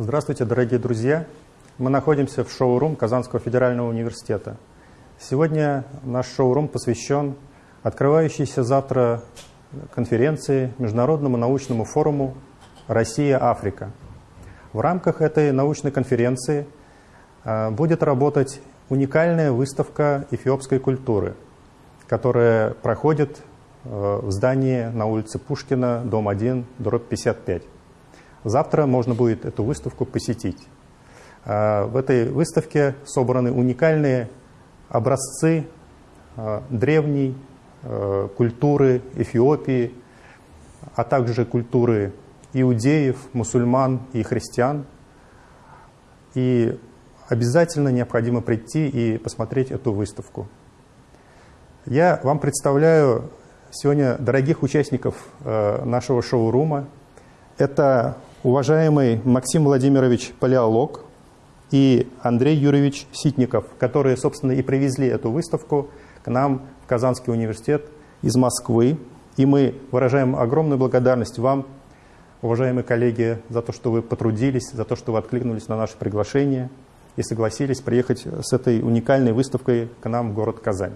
Здравствуйте, дорогие друзья! Мы находимся в шоу-рум Казанского федерального университета. Сегодня наш шоу-рум посвящен открывающейся завтра конференции Международному научному форуму «Россия-Африка». В рамках этой научной конференции а, будет работать уникальная выставка эфиопской культуры, которая проходит а, в здании на улице Пушкина, дом 1, дробь 55. Завтра можно будет эту выставку посетить. А, в этой выставке собраны уникальные образцы древней культуры Эфиопии, а также культуры иудеев, мусульман и христиан. И обязательно необходимо прийти и посмотреть эту выставку. Я вам представляю сегодня дорогих участников нашего шоу-рума. Это уважаемый Максим Владимирович Палеолог и Андрей Юрьевич Ситников, которые, собственно, и привезли эту выставку к нам в Казанский университет из Москвы. И мы выражаем огромную благодарность вам, уважаемые коллеги, за то, что вы потрудились, за то, что вы откликнулись на наше приглашение и согласились приехать с этой уникальной выставкой к нам в город Казань.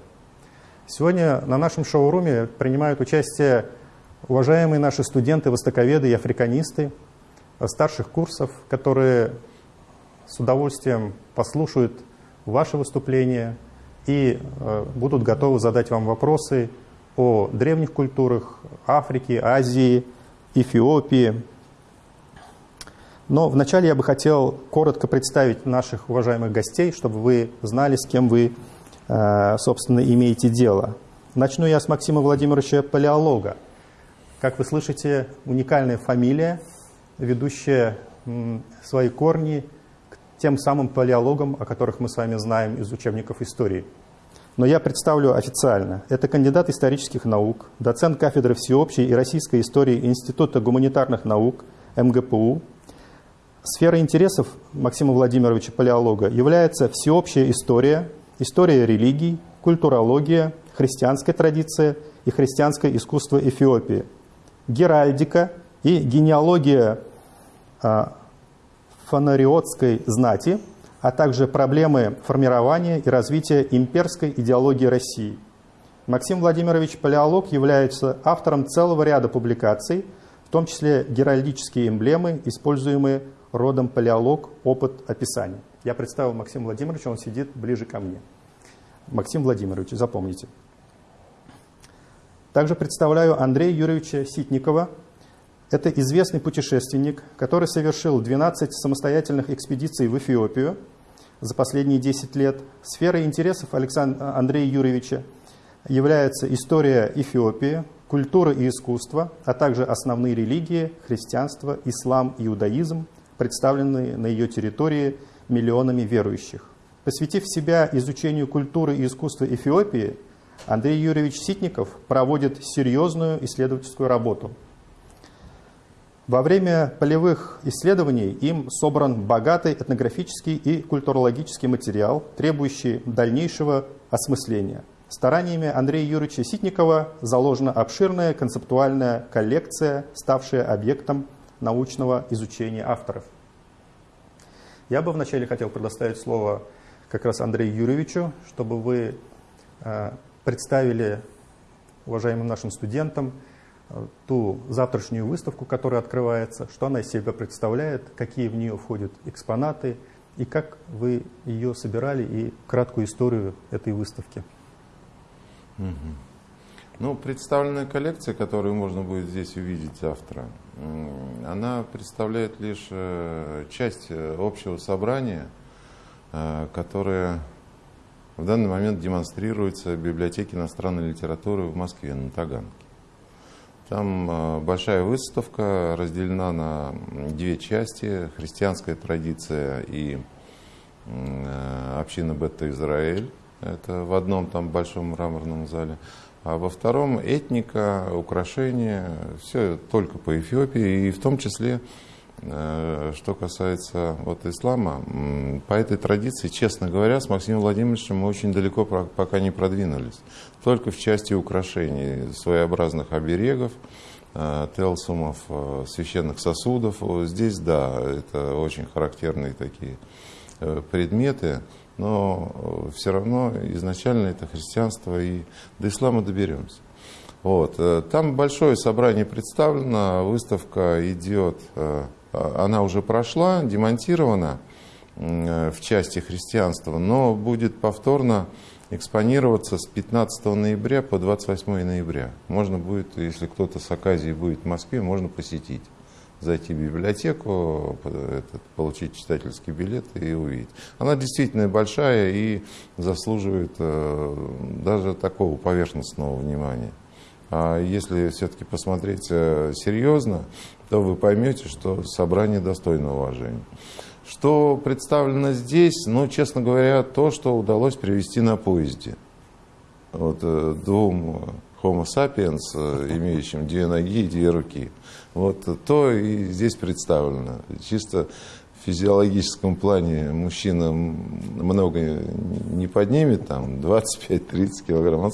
Сегодня на нашем шоуруме принимают участие уважаемые наши студенты, востоковеды и африканисты старших курсов, которые с удовольствием послушают ваши выступления и э, будут готовы задать вам вопросы о древних культурах Африки, Азии, Эфиопии. Но вначале я бы хотел коротко представить наших уважаемых гостей, чтобы вы знали, с кем вы, э, собственно, имеете дело. Начну я с Максима Владимировича Палеолога. Как вы слышите, уникальная фамилия, ведущая свои корни к тем самым палеологам, о которых мы с вами знаем из учебников истории – но я представлю официально. Это кандидат исторических наук, доцент кафедры всеобщей и российской истории Института гуманитарных наук МГПУ. Сфера интересов Максима Владимировича Палеолога является всеобщая история, история религий, культурология, христианская традиция и христианское искусство Эфиопии, геральдика и генеалогия а, фонариотской знати – а также проблемы формирования и развития имперской идеологии России. Максим Владимирович Палеолог является автором целого ряда публикаций, в том числе геральдические эмблемы, используемые родом палеолог, опыт описания. Я представил Максима Владимировича, он сидит ближе ко мне. Максим Владимирович, запомните. Также представляю Андрея Юрьевича Ситникова. Это известный путешественник, который совершил 12 самостоятельных экспедиций в Эфиопию – за последние 10 лет. Сферой интересов Александра Андрея Юрьевича является история Эфиопии, культура и искусство, а также основные религии, христианство, ислам и иудаизм, представленные на ее территории миллионами верующих. Посвятив себя изучению культуры и искусства Эфиопии, Андрей Юрьевич Ситников проводит серьезную исследовательскую работу – во время полевых исследований им собран богатый этнографический и культурологический материал, требующий дальнейшего осмысления. Стараниями Андрея Юрьевича Ситникова заложена обширная концептуальная коллекция, ставшая объектом научного изучения авторов. Я бы вначале хотел предоставить слово как раз Андрею Юрьевичу, чтобы вы э, представили уважаемым нашим студентам ту завтрашнюю выставку, которая открывается, что она из себя представляет, какие в нее входят экспонаты и как вы ее собирали и краткую историю этой выставки. Угу. Ну, представленная коллекция, которую можно будет здесь увидеть завтра, она представляет лишь э, часть э, общего собрания, э, которое в данный момент демонстрируется в библиотеке иностранной литературы в Москве на Таганке. Там э, большая выставка разделена на две части. Христианская традиция и э, община Бета-Израиль. Это в одном там большом мраморном зале. А во втором этника, украшения, все только по Эфиопии. И в том числе, что касается вот ислама, по этой традиции, честно говоря, с Максимом Владимировичем мы очень далеко пока не продвинулись только в части украшений своеобразных оберегов, телсумов, священных сосудов. Здесь, да, это очень характерные такие предметы, но все равно изначально это христианство, и до ислама доберемся. Вот. Там большое собрание представлено, выставка идет, она уже прошла, демонтирована в части христианства, но будет повторно экспонироваться с 15 ноября по 28 ноября. Можно будет, если кто-то с оказией будет в Москве, можно посетить. Зайти в библиотеку, получить читательский билет и увидеть. Она действительно большая и заслуживает э, даже такого поверхностного внимания. А если все-таки посмотреть э, серьезно, то вы поймете, что собрание достойно уважения. Что представлено здесь, ну, честно говоря, то, что удалось привести на поезде. Вот э, двум Homo sapiens, э, имеющим две ноги и две руки. Вот то и здесь представлено. Чисто физиологическом плане мужчина много не поднимет, там 25-30 килограмм.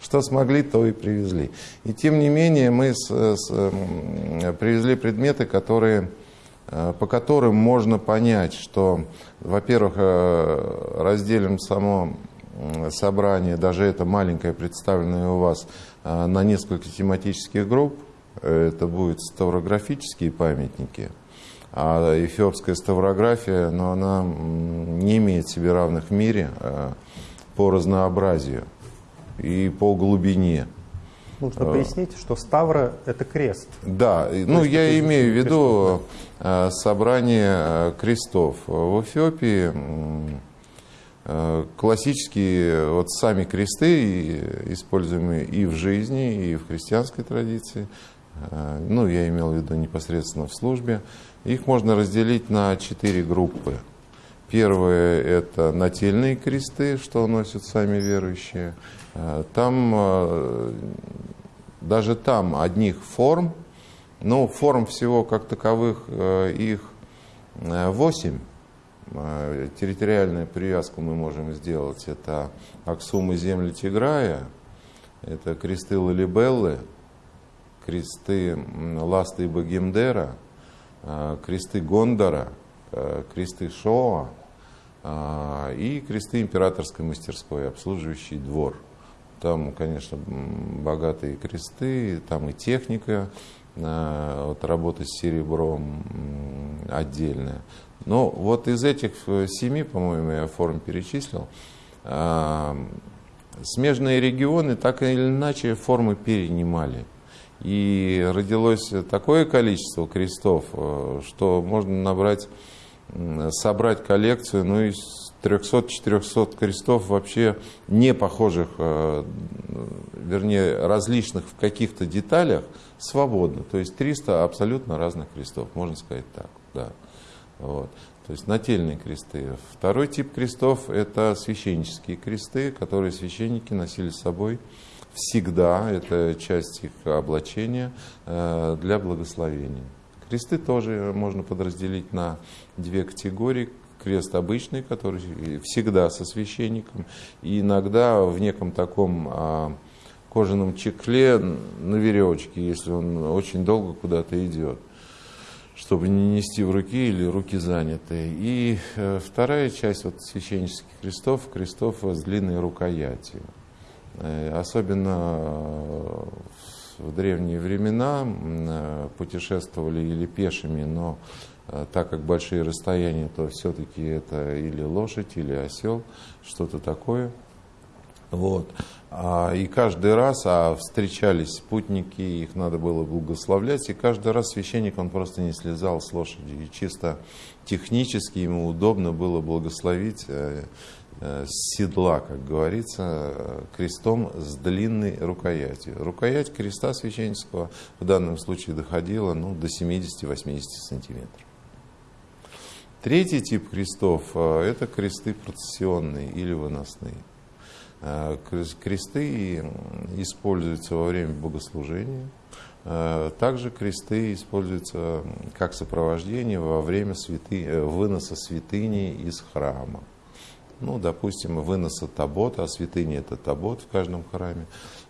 Что смогли, то и привезли. И тем не менее мы с, с, привезли предметы, которые Э, по которым можно понять, что, во-первых, э, разделим само собрание, даже это маленькое представленное у вас, э, на несколько тематических групп. Это будут ставрографические памятники, а эфиопская ставрография, но она не имеет себе равных в мире по разнообразию и по глубине. Нужно пояснить, что Ставра – это крест. Да, ну я имею в виду крестов, собрание э, крестов. В Эфиопии классические вот сами кресты, используемые и в жизни, и в христианской традиции, ну я имел в виду непосредственно в службе, их можно разделить на четыре группы. Первое – это нательные кресты, что носят сами верующие. Там даже там одних форм, но форм всего как таковых э, их 8. Э, территориальную привязку мы можем сделать. Это Аксум и земли Тиграя, это кресты Лалибеллы, кресты Ласты и Багимдера, э, кресты Гондора, кресты Шоа и кресты императорской мастерской, обслуживающий двор – там, конечно, богатые кресты, там и техника, э, вот работа с серебром отдельная. Но вот из этих э, семи, по-моему, я форм перечислил, э, смежные регионы так или иначе формы перенимали. И родилось такое количество крестов, что можно набрать, собрать коллекцию ну, из 300-400 крестов вообще не похожих, э, вернее, различных в каких-то деталях, свободно. То есть 300 абсолютно разных крестов, можно сказать так. Да. Вот. То есть нательные кресты. Второй тип крестов – это священнические кресты, которые священники носили с собой всегда. Это часть их облачения э, для благословения. Кресты тоже можно подразделить на две категории крест обычный, который всегда со священником, и иногда в неком таком а, кожаном чекле на веревочке, если он очень долго куда-то идет чтобы не нести в руки или руки заняты. И э, вторая часть вот, священнических крестов, крестов с длинной рукоятью. Э, особенно э, в древние времена э, путешествовали или пешими, но так как большие расстояния, то все-таки это или лошадь, или осел, что-то такое. Вот. А, и каждый раз а встречались спутники, их надо было благословлять, и каждый раз священник, он просто не слезал с лошади. И чисто технически ему удобно было благословить с седла, как говорится, крестом с длинной рукоятью. Рукоять креста священнического в данном случае доходила ну, до 70-80 сантиметров. Третий тип крестов э, – это кресты процессионные или выносные. Э, кресты используются во время богослужения. Э, также кресты используются как сопровождение во время святы... выноса святыни из храма. Ну, допустим, выноса табота, а святыня – это табот в каждом храме,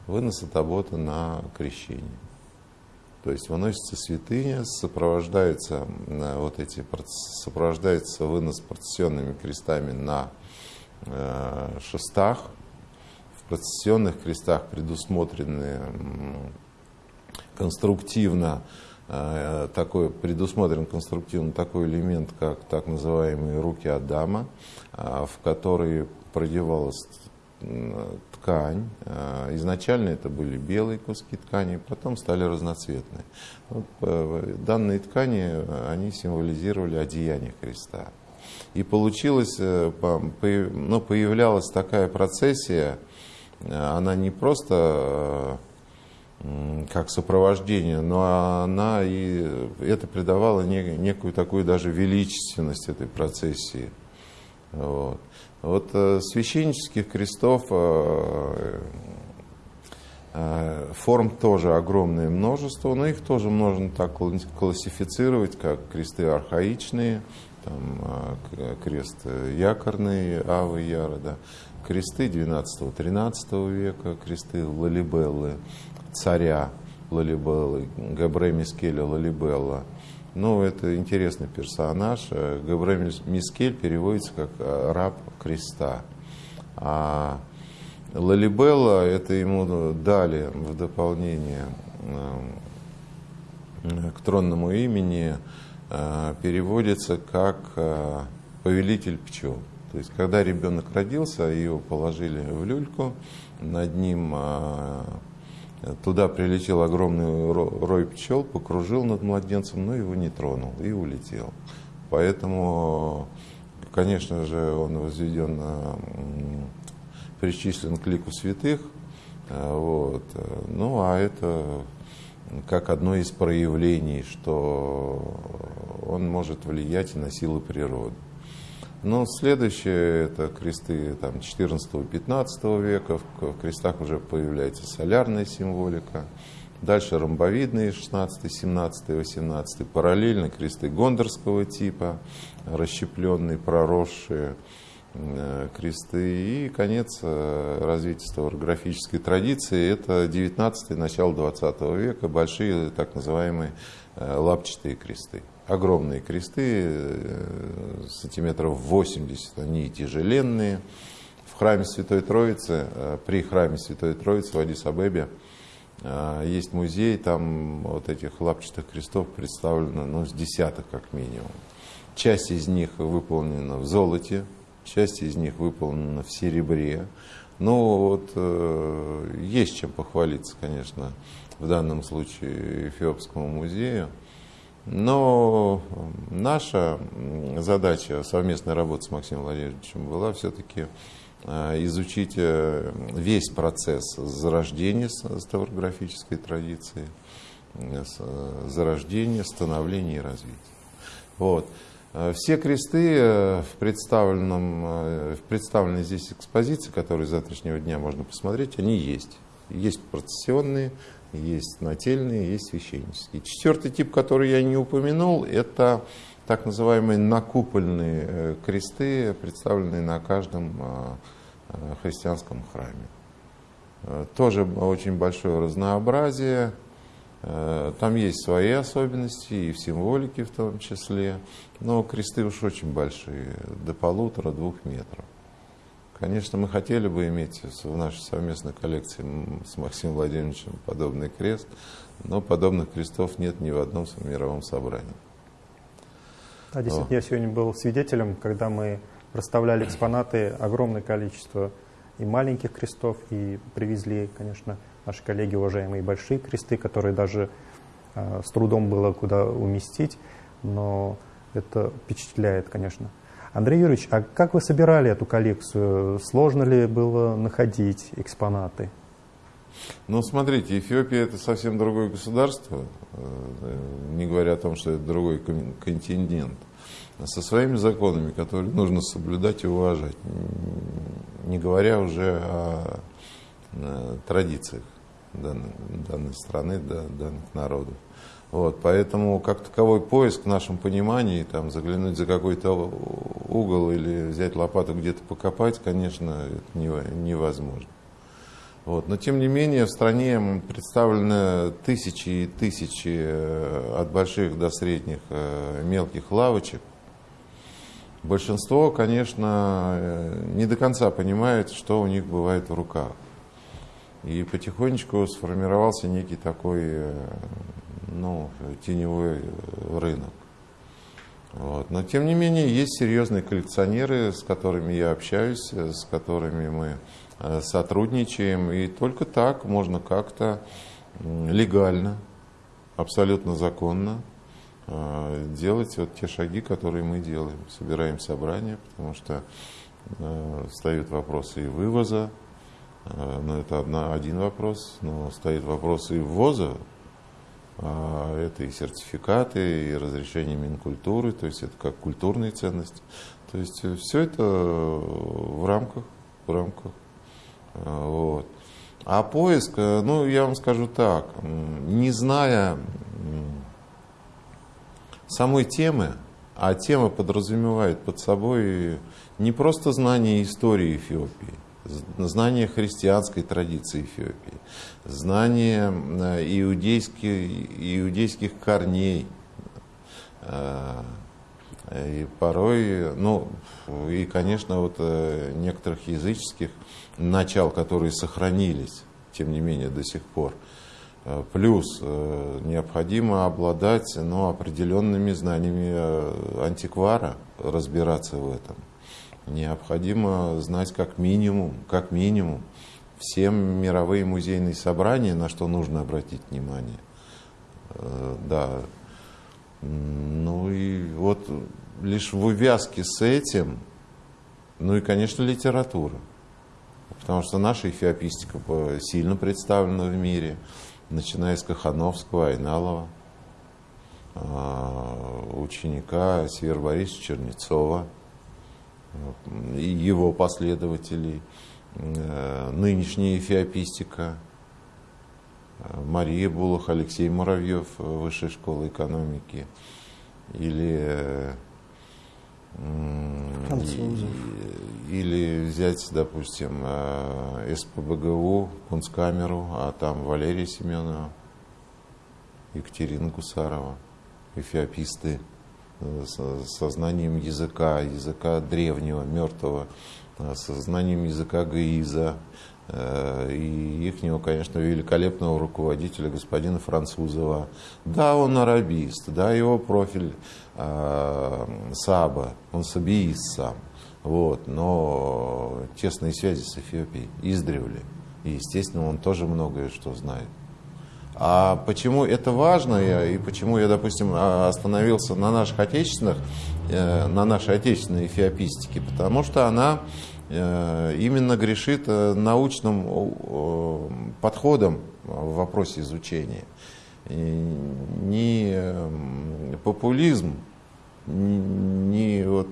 выноса табота на крещение. То есть выносится святыня, сопровождается вот эти сопровождается вынос процессионными крестами на э, шестах. В процессионных крестах предусмотрены конструктивно э, такой, предусмотрен конструктивно такой элемент, как так называемые руки Адама, э, в которые продевалась ткань. Э, изначально это были белые куски ткани, потом стали разноцветные. Вот, данные ткани, они символизировали одеяние Христа. И получилось, ну, появлялась такая процессия, она не просто как сопровождение, но она и это придавало некую такую даже величественность этой процессии. Вот, вот э, священнических крестов э, э, форм тоже огромное множество, но их тоже можно так классифицировать, как кресты архаичные, там, крест якорный, Авы Яра, да, кресты 12-13 века, кресты Лалибеллы, царя Лалибеллы, Габре Мискеля Лалибелла. Ну, это интересный персонаж. Габре Мискель переводится как э, раб креста. А Лалибелла, это ему дали в дополнение э, к тронному имени, э, переводится как повелитель пчел. То есть, когда ребенок родился, его положили в люльку, над ним Туда прилетел огромный рой пчел, покружил над младенцем, но его не тронул и улетел. Поэтому, конечно же, он возведен, причислен к лику святых. А, вот. Ну, а это как одно из проявлений, что он может влиять на силы природы. Но следующее это кресты там, 14-15 века. В крестах уже появляется солярная символика. Дальше ромбовидные 16, 17, 18. Параллельно кресты гондорского типа, расщепленные, проросшие э, кресты. И конец э, развития ставрографической традиции – это 19 начало 20 века, большие так называемые э, лапчатые кресты огромные кресты, э, сантиметров 80, они тяжеленные. В храме Святой Троицы, э, при храме Святой Троицы в Адис-Абебе э, есть музей, там вот этих лапчатых крестов представлено ну, с десяток как минимум. Часть из них выполнена в золоте, часть из них выполнена в серебре. Ну вот есть чем похвалиться, конечно, в данном случае Эфиопскому музею. Но наша задача совместной работы с Максимом Владимировичем была все-таки э, изучить э, весь процесс зарождения ставрографической традиции, э, зарождения, становления и развития. Вот. Все кресты в, представленном, в представленной здесь экспозиции, которые с завтрашнего дня можно посмотреть, они есть. Есть процессионные, есть нательные, есть священнические. Четвертый тип, который я не упомянул, это так называемые накупольные э, кресты, представленные на каждом э, э, христианском храме. Тоже очень большое разнообразие. Там есть свои особенности и в символике в том числе, но кресты уж очень большие, до полутора-двух метров. Конечно, мы хотели бы иметь в нашей совместной коллекции с Максимом Владимировичем подобный крест, но подобных крестов нет ни в одном мировом собрании. Да, действительно, О. я сегодня был свидетелем, когда мы расставляли экспонаты, огромное количество и маленьких крестов, и привезли, конечно, наши коллеги, уважаемые, большие кресты, которые даже э, с трудом было куда уместить, но это впечатляет, конечно. Андрей Юрьевич, а как вы собирали эту коллекцию? Сложно ли было находить экспонаты? Ну, смотрите, Эфиопия это совсем другое государство, э, не говоря о том, что это другой континент, со своими законами, которые нужно соблюдать и уважать, не говоря уже о э, традициях данной, страны, данных народов. Вот, поэтому как таковой поиск в нашем понимании, там, заглянуть за какой-то угол или взять лопату где-то покопать, конечно, это невозможно. Вот. Но тем не менее в стране представлены тысячи и тысячи э, от больших до средних э, мелких лавочек. Большинство, конечно, э, не до конца понимает, что у них бывает в руках. И потихонечку сформировался некий такой ну, теневой рынок. Вот. Но тем не менее есть серьезные коллекционеры, с которыми я общаюсь, с которыми мы э, сотрудничаем. И только так можно как-то легально, абсолютно законно э, делать вот те шаги, которые мы делаем. Собираем собрания, потому что э, встают вопросы и вывоза, но это одна, один вопрос, но стоит вопрос и ввоза это и сертификаты, и разрешение Минкультуры, то есть это как культурные ценности. То есть э, все это в рамках, в рамках. А, вот. А поиск, э, ну, я вам скажу так, не зная самой темы, а тема подразумевает под собой не просто знание истории Эфиопии, знание христианской традиции Эфиопии, знание э, иудейских, иудейских корней. Э, и порой, ну, и, конечно, вот э, некоторых языческих начал, которые сохранились, тем не менее, до сих пор. Плюс необходимо обладать ну, определенными знаниями антиквара, разбираться в этом необходимо знать как минимум, как минимум все мировые музейные собрания, на что нужно обратить внимание. Э, да. Ну и вот лишь в увязке с этим, ну и, конечно, литература. Потому что наша эфиопистика сильно представлена в мире, начиная с Кахановского, Айналова, э, ученика Север Борисовича Чернецова – и его последователей, э, нынешняя эфиопистика, э, Мария Булах, Алексей Муравьев, э, Высшая школа экономики, или. Или взять, допустим, СПБГУ, Кунсткамеру, а там Валерия Семенова, Екатерина Гусарова, эфиописты со знанием языка, языка древнего, мертвого, э, со знанием языка Гаиза, э, и ихнего, конечно, великолепного руководителя господина Французова. Да, он арабист, да, его профиль э, Саба, он сабиист сам, вот, но тесные связи с Эфиопией издревле. И, естественно, он тоже многое что знает. А почему это важно и почему я, допустим, а, остановился на наших отечественных, э, на нашей отечественной эфиопистике? Потому что она э, именно грешит э, научным подходом в вопросе изучения. Не популизм, не вот...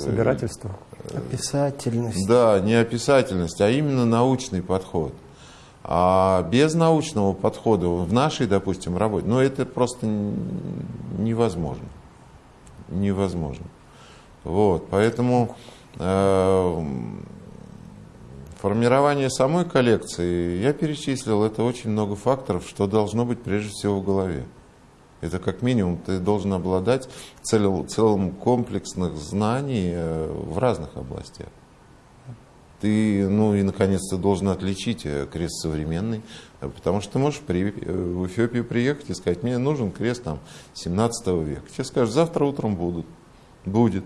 Собирательство. Описательность. Да, не описательность, а именно научный подход. А без научного подхода в нашей, допустим, работе, ну это просто невозможно. Невозможно. Вот, поэтому э, формирование самой коллекции, я перечислил, это очень много факторов, что должно быть прежде всего в голове. Это как минимум ты должен обладать целым, целым комплексных знаний э, в разных областях ты, ну и наконец-то должен отличить э, крест современный, э, потому что ты можешь при, э, в Эфиопию приехать и сказать, мне нужен крест там 17 века. Тебе скажут, завтра утром будут, будет.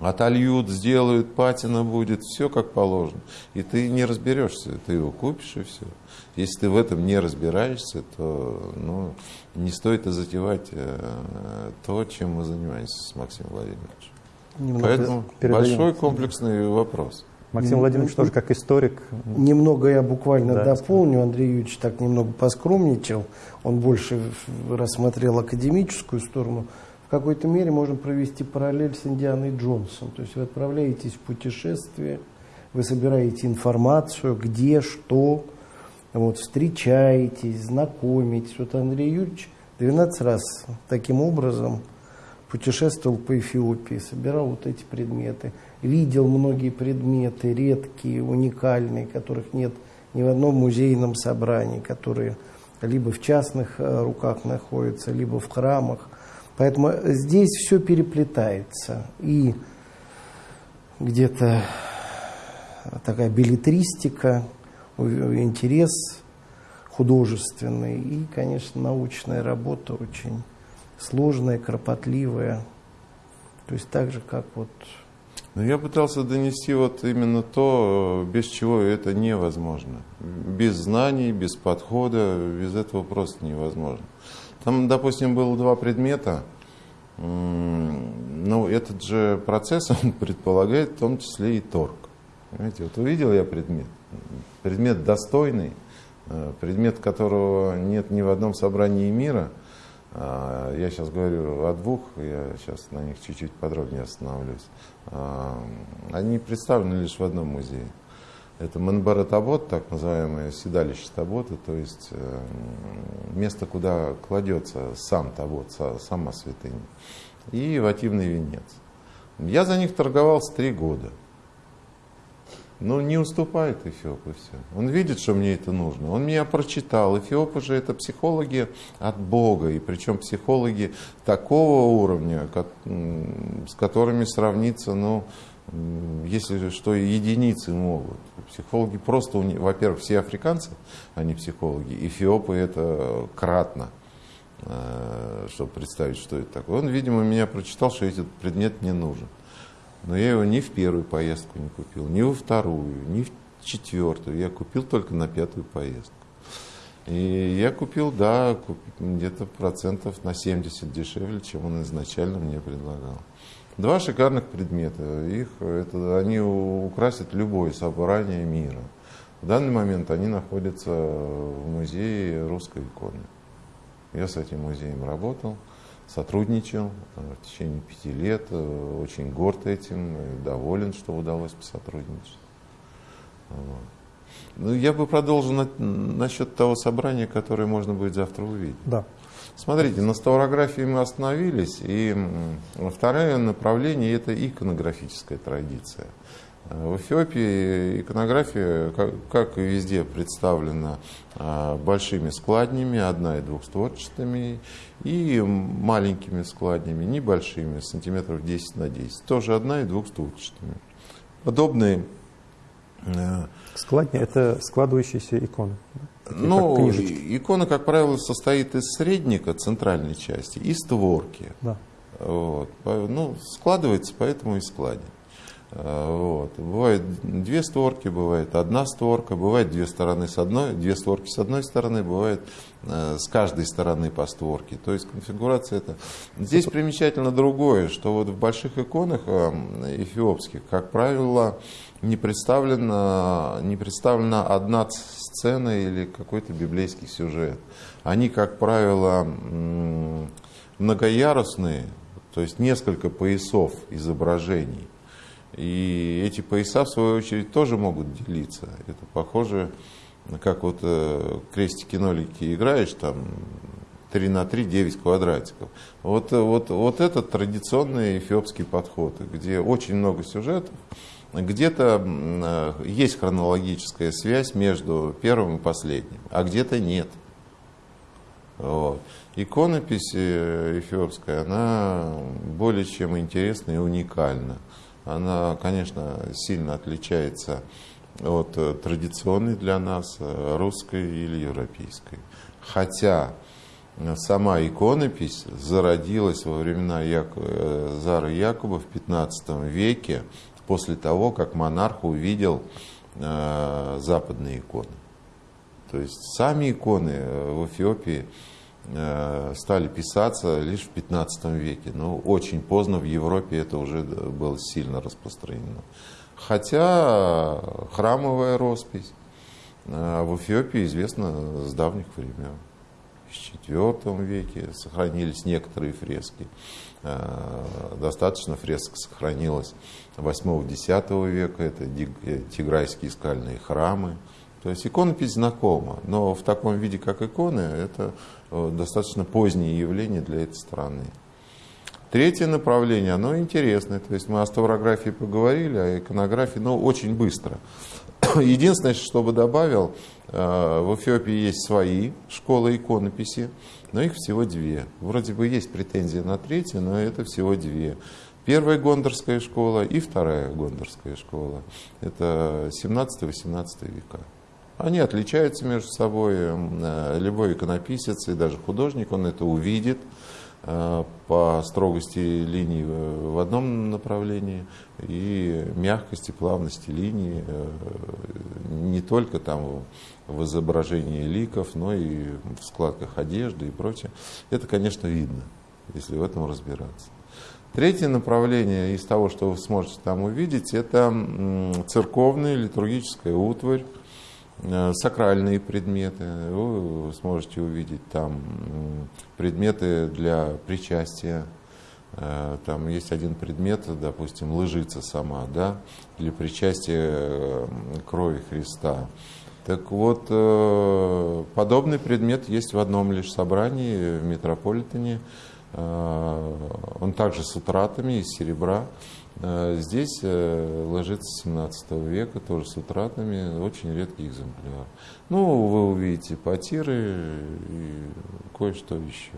Отольют, сделают, патина будет, все как положено. И ты не разберешься, ты его купишь и все. Если ты в этом не разбираешься, то ну, не стоит и затевать то, чем мы занимаемся с Максимом Владимировичем. Немного Поэтому большой комплексный вопрос. Максим Владимирович тоже как историк. Немного я буквально да, дополню. Андрей Юрьевич так немного поскромничал. Он больше рассмотрел академическую сторону. В какой-то мере можно провести параллель с Индианой Джонсом. То есть вы отправляетесь в путешествие, вы собираете информацию, где, что, вот, встречаетесь, знакомитесь. Вот Андрей Юрьевич 12 раз таким образом путешествовал по Эфиопии, собирал вот эти предметы, видел многие предметы, редкие, уникальные, которых нет ни в одном музейном собрании, которые либо в частных э, руках находятся, либо в храмах. Поэтому здесь все переплетается. И где-то такая билетристика, интерес художественный и, конечно, научная работа очень сложная, кропотливая. То есть так же, как вот... Но я пытался донести вот именно то, без чего это невозможно. Без знаний, без подхода, без этого просто невозможно. Там, допустим, было два предмета. Но этот же процесс, он предполагает в том числе и торг. Понимаете, вот увидел я предмет, предмет достойный, э, предмет которого нет ни в одном собрании мира – я сейчас говорю о двух, я сейчас на них чуть-чуть подробнее остановлюсь. А, они представлены лишь в одном музее. Это Манбара Табот, так называемое седалище Табота, то есть э, место, куда кладется сам Табот, сама святыня, и вативный венец. Я за них торговался три года – ну, не уступает Эфиоп, и все. Он видит, что мне это нужно. Он меня прочитал. Эфиопы же это психологи от Бога. И причем психологи такого уровня, как, с которыми сравниться, ну, если что, единицы могут. Психологи просто, во-первых, все африканцы, они психологи. Эфиопы это кратно э, чтобы представить, что это такое. Он, видимо, меня прочитал, что этот предмет не нужен. Но я его ни в первую поездку не купил, ни во вторую, ни в четвертую. Я купил только на пятую поездку. И я купил, да, где-то процентов на 70 дешевле, чем он изначально мне предлагал. Два шикарных предмета. Их, это, они украсят любое собрание мира. В данный момент они находятся в музее русской иконы. Я с этим музеем работал сотрудничал э, в течение пяти лет, э, очень горд этим, доволен, что удалось посотрудничать. Вот. Ну, я бы продолжил на, насчет того собрания, которое можно будет завтра увидеть. Да. Смотрите, на ставрографии мы остановились, и второе направление – это иконографическая традиция – в Эфиопии иконография, как, и везде, представлена а, большими складнями, одна- и двухстворчатыми, и маленькими складнями, небольшими, сантиметров 10 на 10, тоже одна- и двухстворчатыми. Подобные э, Складни – это складывающиеся иконы. ну, икона, как правило, состоит из средника, центральной части, и створки. Да. Вот. Ну, складывается, поэтому и складен. Вот. Бывает две створки, бывает одна створка, бывает две стороны с одной, две створки с одной стороны, бывает э, с каждой стороны по створке. То есть конфигурация это. Здесь примечательно другое, что вот в больших иконах э, эфиопских, как правило, не представлена, не представлена одна сцена или какой-то библейский сюжет. Они, как правило, многоярусные, то есть несколько поясов изображений. И эти пояса, в свою очередь, тоже могут делиться. Это похоже, как вот э, крестики-нолики играешь, там 3 на 3, 9 квадратиков. Вот, вот, вот это традиционный эфиопский подход, где очень много сюжетов, где-то э, есть хронологическая связь между первым и последним, а где-то нет. Вот. Иконопись э, эфиопская, она более чем интересна и уникальна она, конечно, сильно отличается от э, традиционной для нас э, русской или европейской. Хотя э, сама иконопись зародилась во времена Яку... Зара Якуба в 15 веке, после того, как монарх увидел западные иконы. То есть сами иконы в Эфиопии стали писаться лишь в 15 веке. Но очень поздно в Европе это уже было сильно распространено. Хотя храмовая роспись э, в Эфиопии известна с давних времен. В IV веке сохранились некоторые фрески. Э, достаточно фресок сохранилось 8-10 века. Это тиграйские скальные храмы. То есть иконопись знакома, но в таком виде, как иконы, это Э, достаточно позднее явление для этой страны. Третье направление, оно интересное. То есть мы о ставрографии поговорили, а иконографии, но очень быстро. Единственное, что бы добавил, э, в Эфиопии есть свои школы иконописи, но их всего две. Вроде бы есть претензии на третью, но это всего две. Первая гондорская школа и вторая гондорская школа. Это 17-18 века. Они отличаются между собой. Э, любой иконописец и даже художник, он это увидит э, по строгости линий в одном направлении и мягкости, плавности линий э, не только там в изображении ликов, но и в складках одежды и прочее. Это, конечно, видно, если в этом разбираться. Третье направление из того, что вы сможете там увидеть, это церковная литургическая утварь, сакральные предметы. Вы сможете увидеть там предметы для причастия. Э, там есть один предмет, допустим, лыжица сама, да, для причастия э, крови Христа. Так вот, подобный предмет есть в одном лишь собрании в Метрополитене. Он также с утратами из серебра. Э, здесь э, ложится 17 века, тоже с утратами, очень редкий экземпляр. Ну, вы увидите потиры и кое-что еще.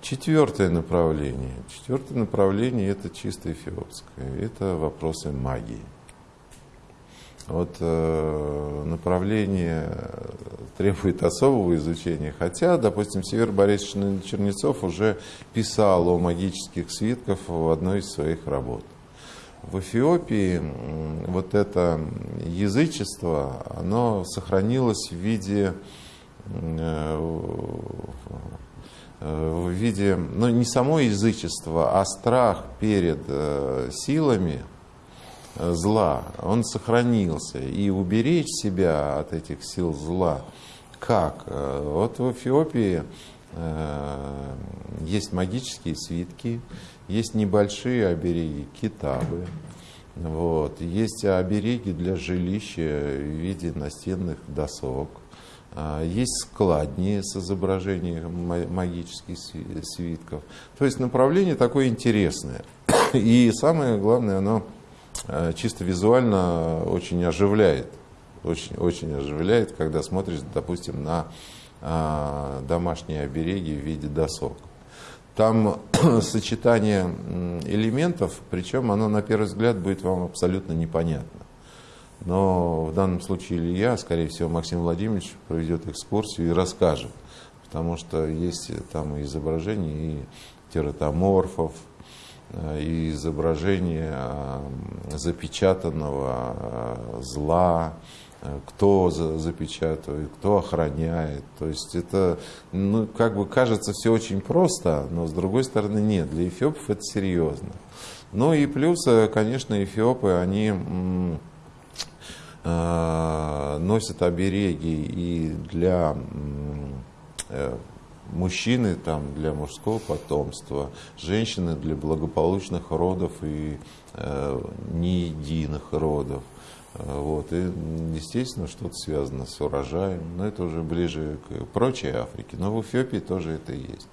Четвертое направление. Четвертое направление это чисто эфиопское. Это вопросы магии. Вот э, направление требует особого изучения, хотя, допустим, Север Борисович Чернецов уже писал о магических свитках в одной из своих работ. В Эфиопии вот это язычество, оно сохранилось в виде э, в виде, ну не само язычество, а страх перед э, силами, зла, он сохранился. И уберечь себя от этих сил зла, как? Вот в Эфиопии э, есть магические свитки, есть небольшие обереги, китабы, вот, есть обереги для жилища в виде настенных досок, а, есть складни с изображением магических свитков. То есть направление такое интересное. И самое главное, оно Э, чисто визуально очень оживляет. Очень, очень оживляет, когда смотришь, допустим, на а, домашние обереги в виде досок. Там сочетание элементов, причем оно на первый взгляд будет вам абсолютно непонятно. Но в данном случае или я, скорее всего, Максим Владимирович проведет экскурсию и расскажет. Потому что есть там изображения и тератоморфов, Э, и изображение э, запечатанного э, зла, кто запечатывает, кто охраняет. То есть это, ну, как бы кажется все очень просто, но с другой стороны нет. Для эфиопов это серьезно. Ну и плюс, конечно, эфиопы, они носят обереги и для мужчины там для мужского потомства, женщины для благополучных родов и э, не единых родов. Э, вот. И, естественно, что-то связано с урожаем, но это уже ближе к прочей Африке. Но в Эфиопии тоже это есть.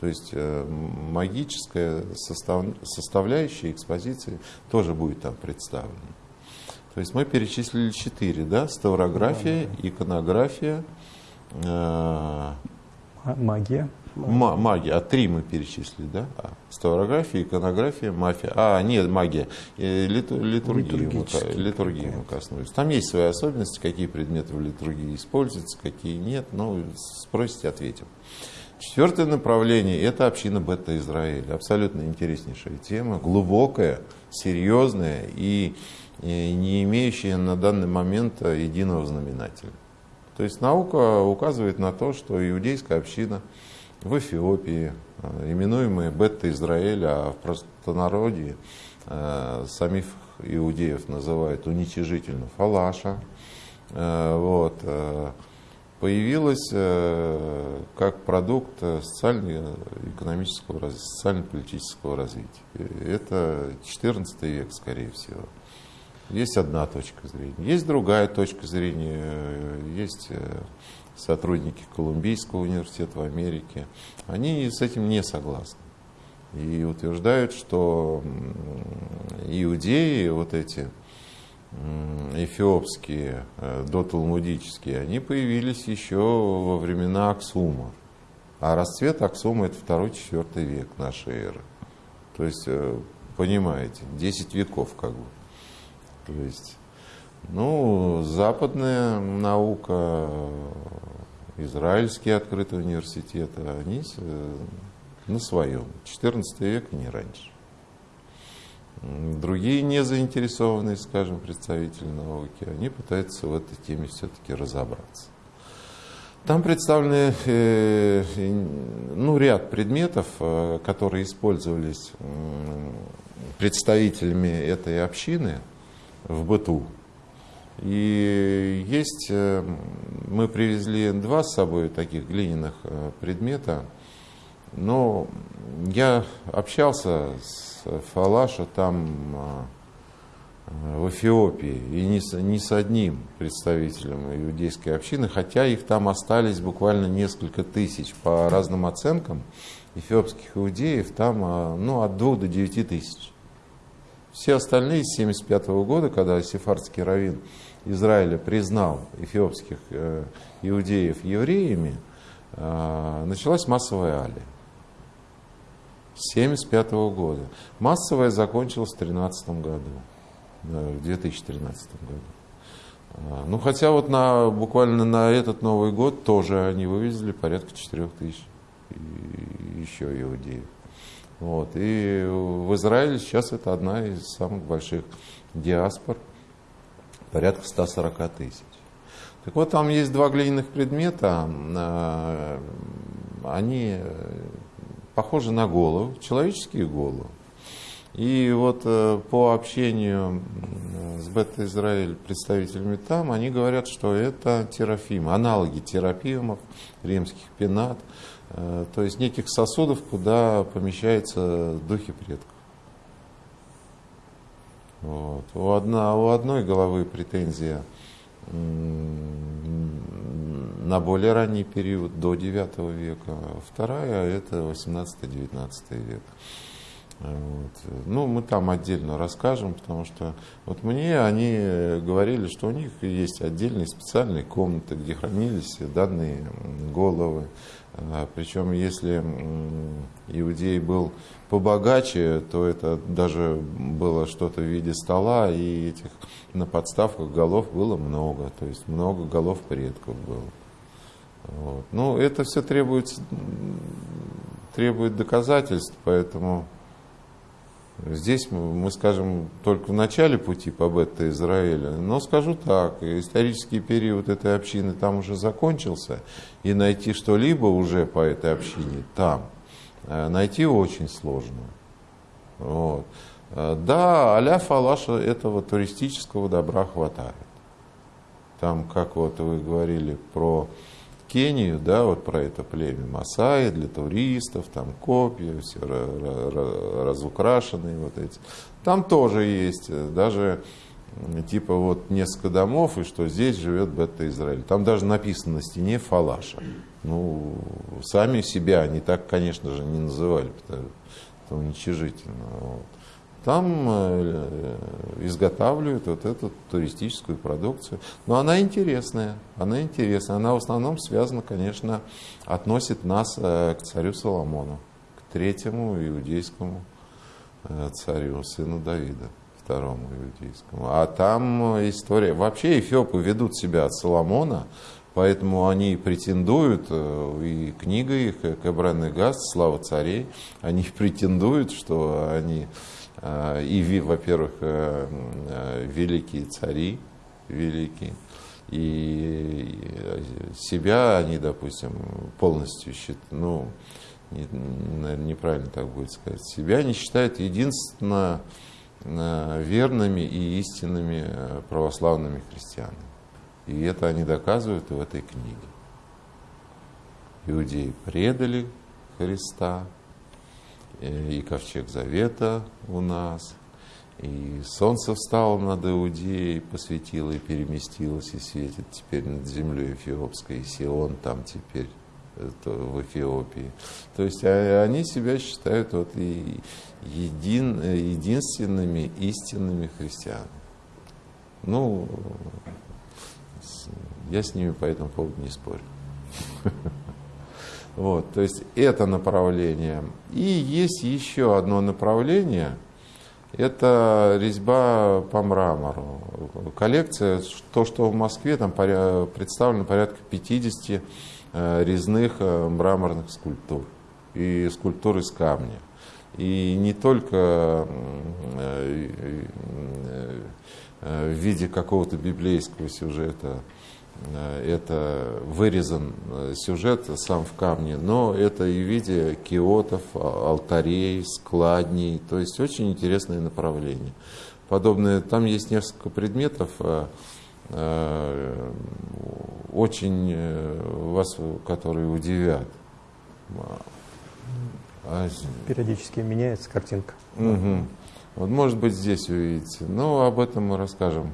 То есть э, магическая состав, составляющая экспозиции тоже будет там представлена. То есть мы перечислили четыре, да? Ставрография, иконография, э, Магия. М- магия. А три мы перечислили, да? А, ставрография, иконография, мафия. А, нет, магия. Литу, литургия, мы, литургии мы коснулись. Там есть свои особенности, какие предметы в литургии используются, какие нет. Но спросите, ответим. Четвертое направление – это община Бета-Израиль. Абсолютно интереснейшая тема, глубокая, серьезная и не имеющая на данный момент единого знаменателя. То есть наука указывает на то, что иудейская община в Эфиопии, э, именуемая Бетта Израиля, а в простонародье э, самих иудеев называют уничижительно фалаша, э, вот, э, появилась э, как продукт социально-экономического, социально-политического развития. Это 14 век, скорее всего. Есть одна точка зрения. Есть другая точка зрения. Есть э, сотрудники Колумбийского университета в Америке. Они с этим не согласны. И утверждают, что иудеи, вот эти эфиопские, э, доталмудические, они появились еще во времена Аксума. А расцвет Аксума это второй-четвертый век нашей эры. То есть, э, понимаете, 10 веков как бы. То есть, ну, западная наука, израильские открытые университеты, они на своем. 14 век не раньше. Другие не заинтересованные, скажем, представители науки, они пытаются в этой теме все-таки разобраться. Там представлены э, ну, ряд предметов, э, которые использовались представителями этой общины в быту. И есть, э, мы привезли два с собой таких глиняных предмета, но я общался с Фалаша там а, в Эфиопии, и не с, не с одним представителем иудейской общины, хотя их там остались буквально несколько тысяч. По разным оценкам эфиопских иудеев там ну, от 2 до 9 тысяч. Все остальные с 1975 года, когда сефардский раввин Израиля признал эфиопских э, иудеев евреями, э, началась массовая алия. 1975 года. Массовая закончилась в 2013 году, в 2013 году. А, ну, хотя вот на, буквально на этот Новый год тоже они вывезли порядка 4 тысяч еще иудеев. Вот. И в Израиле сейчас это одна из самых больших диаспор, порядка 140 тысяч. Так вот, там есть два глиняных предмета, а, они похожи на голову, человеческие головы. И вот э, по общению с Бета-Израиль представителями там, они говорят, что это терафимы, аналоги терафимов, римских пенат, э, то есть неких сосудов, куда помещаются духи предков. Вот. У, одна, у одной головы претензия на более ранний период, до 9 века. Вторая – это 18-19 век. Вот. Ну, мы там отдельно расскажем, потому что вот мне они говорили, что у них есть отдельные специальные комнаты, где хранились данные головы. Причем, если иудей был побогаче, то это даже было что-то в виде стола, и этих на подставках голов было много, то есть много голов предков было. Вот. Ну, это все требует, требует доказательств, поэтому здесь мы, скажем только в начале пути по бета Израиля. Но скажу так, исторический период этой общины там уже закончился, и найти что-либо уже по этой общине там э, найти очень сложно. Вот. Э, да, аля фалаша этого туристического добра хватает. Там, как вот вы говорили про Кению, да, вот про это племя Масаи для туристов, там копья, все разукрашенные вот эти. Там тоже есть э, даже типа вот несколько домов, и что здесь живет бета Израиль. Там даже написано на стене Фалаша. Ну, сами себя они так, конечно же, не называли, потому что уничижительно. Вот там э, изготавливают вот эту туристическую продукцию. Но она интересная, она интересная. Она в основном связана, конечно, относит нас э, к царю Соломону, к третьему иудейскому э, царю, сыну Давида, второму иудейскому. А там история... Вообще эфиопы ведут себя от Соломона, Поэтому они претендуют, и книга их, Кабран Газ, «Слава царей», они претендуют, что они Э, и, во-первых, э, э, великие цари, великие, и себя они, допустим, полностью считают, ну, не, наверное, неправильно так будет сказать, себя они считают единственно верными и истинными православными христианами. И это они доказывают в этой книге. Иудеи предали Христа, и ковчег завета у нас, и солнце встало над Иудеей, посветило и переместилось, и светит теперь над землей Эфиопской, и Сион там теперь в Эфиопии. То есть а, они себя считают вот и един, единственными истинными христианами. Ну, я с ними по этому поводу не спорю. Вот, то есть это направление. И есть еще одно направление, это резьба по мрамору. Коллекция, то, что в Москве, там представлено порядка 50 э, резных э, мраморных скульптур и скульптур из камня. И не только э, в виде какого-то библейского сюжета, это вырезан э, сюжет сам в камне, но это и в виде киотов, а, алтарей, складней, то есть очень интересное направление. Подобное, там есть несколько предметов, э, очень вас, которые удивят. А Периодически меняется картинка. Угу. Вот может быть здесь увидите. Но об этом мы расскажем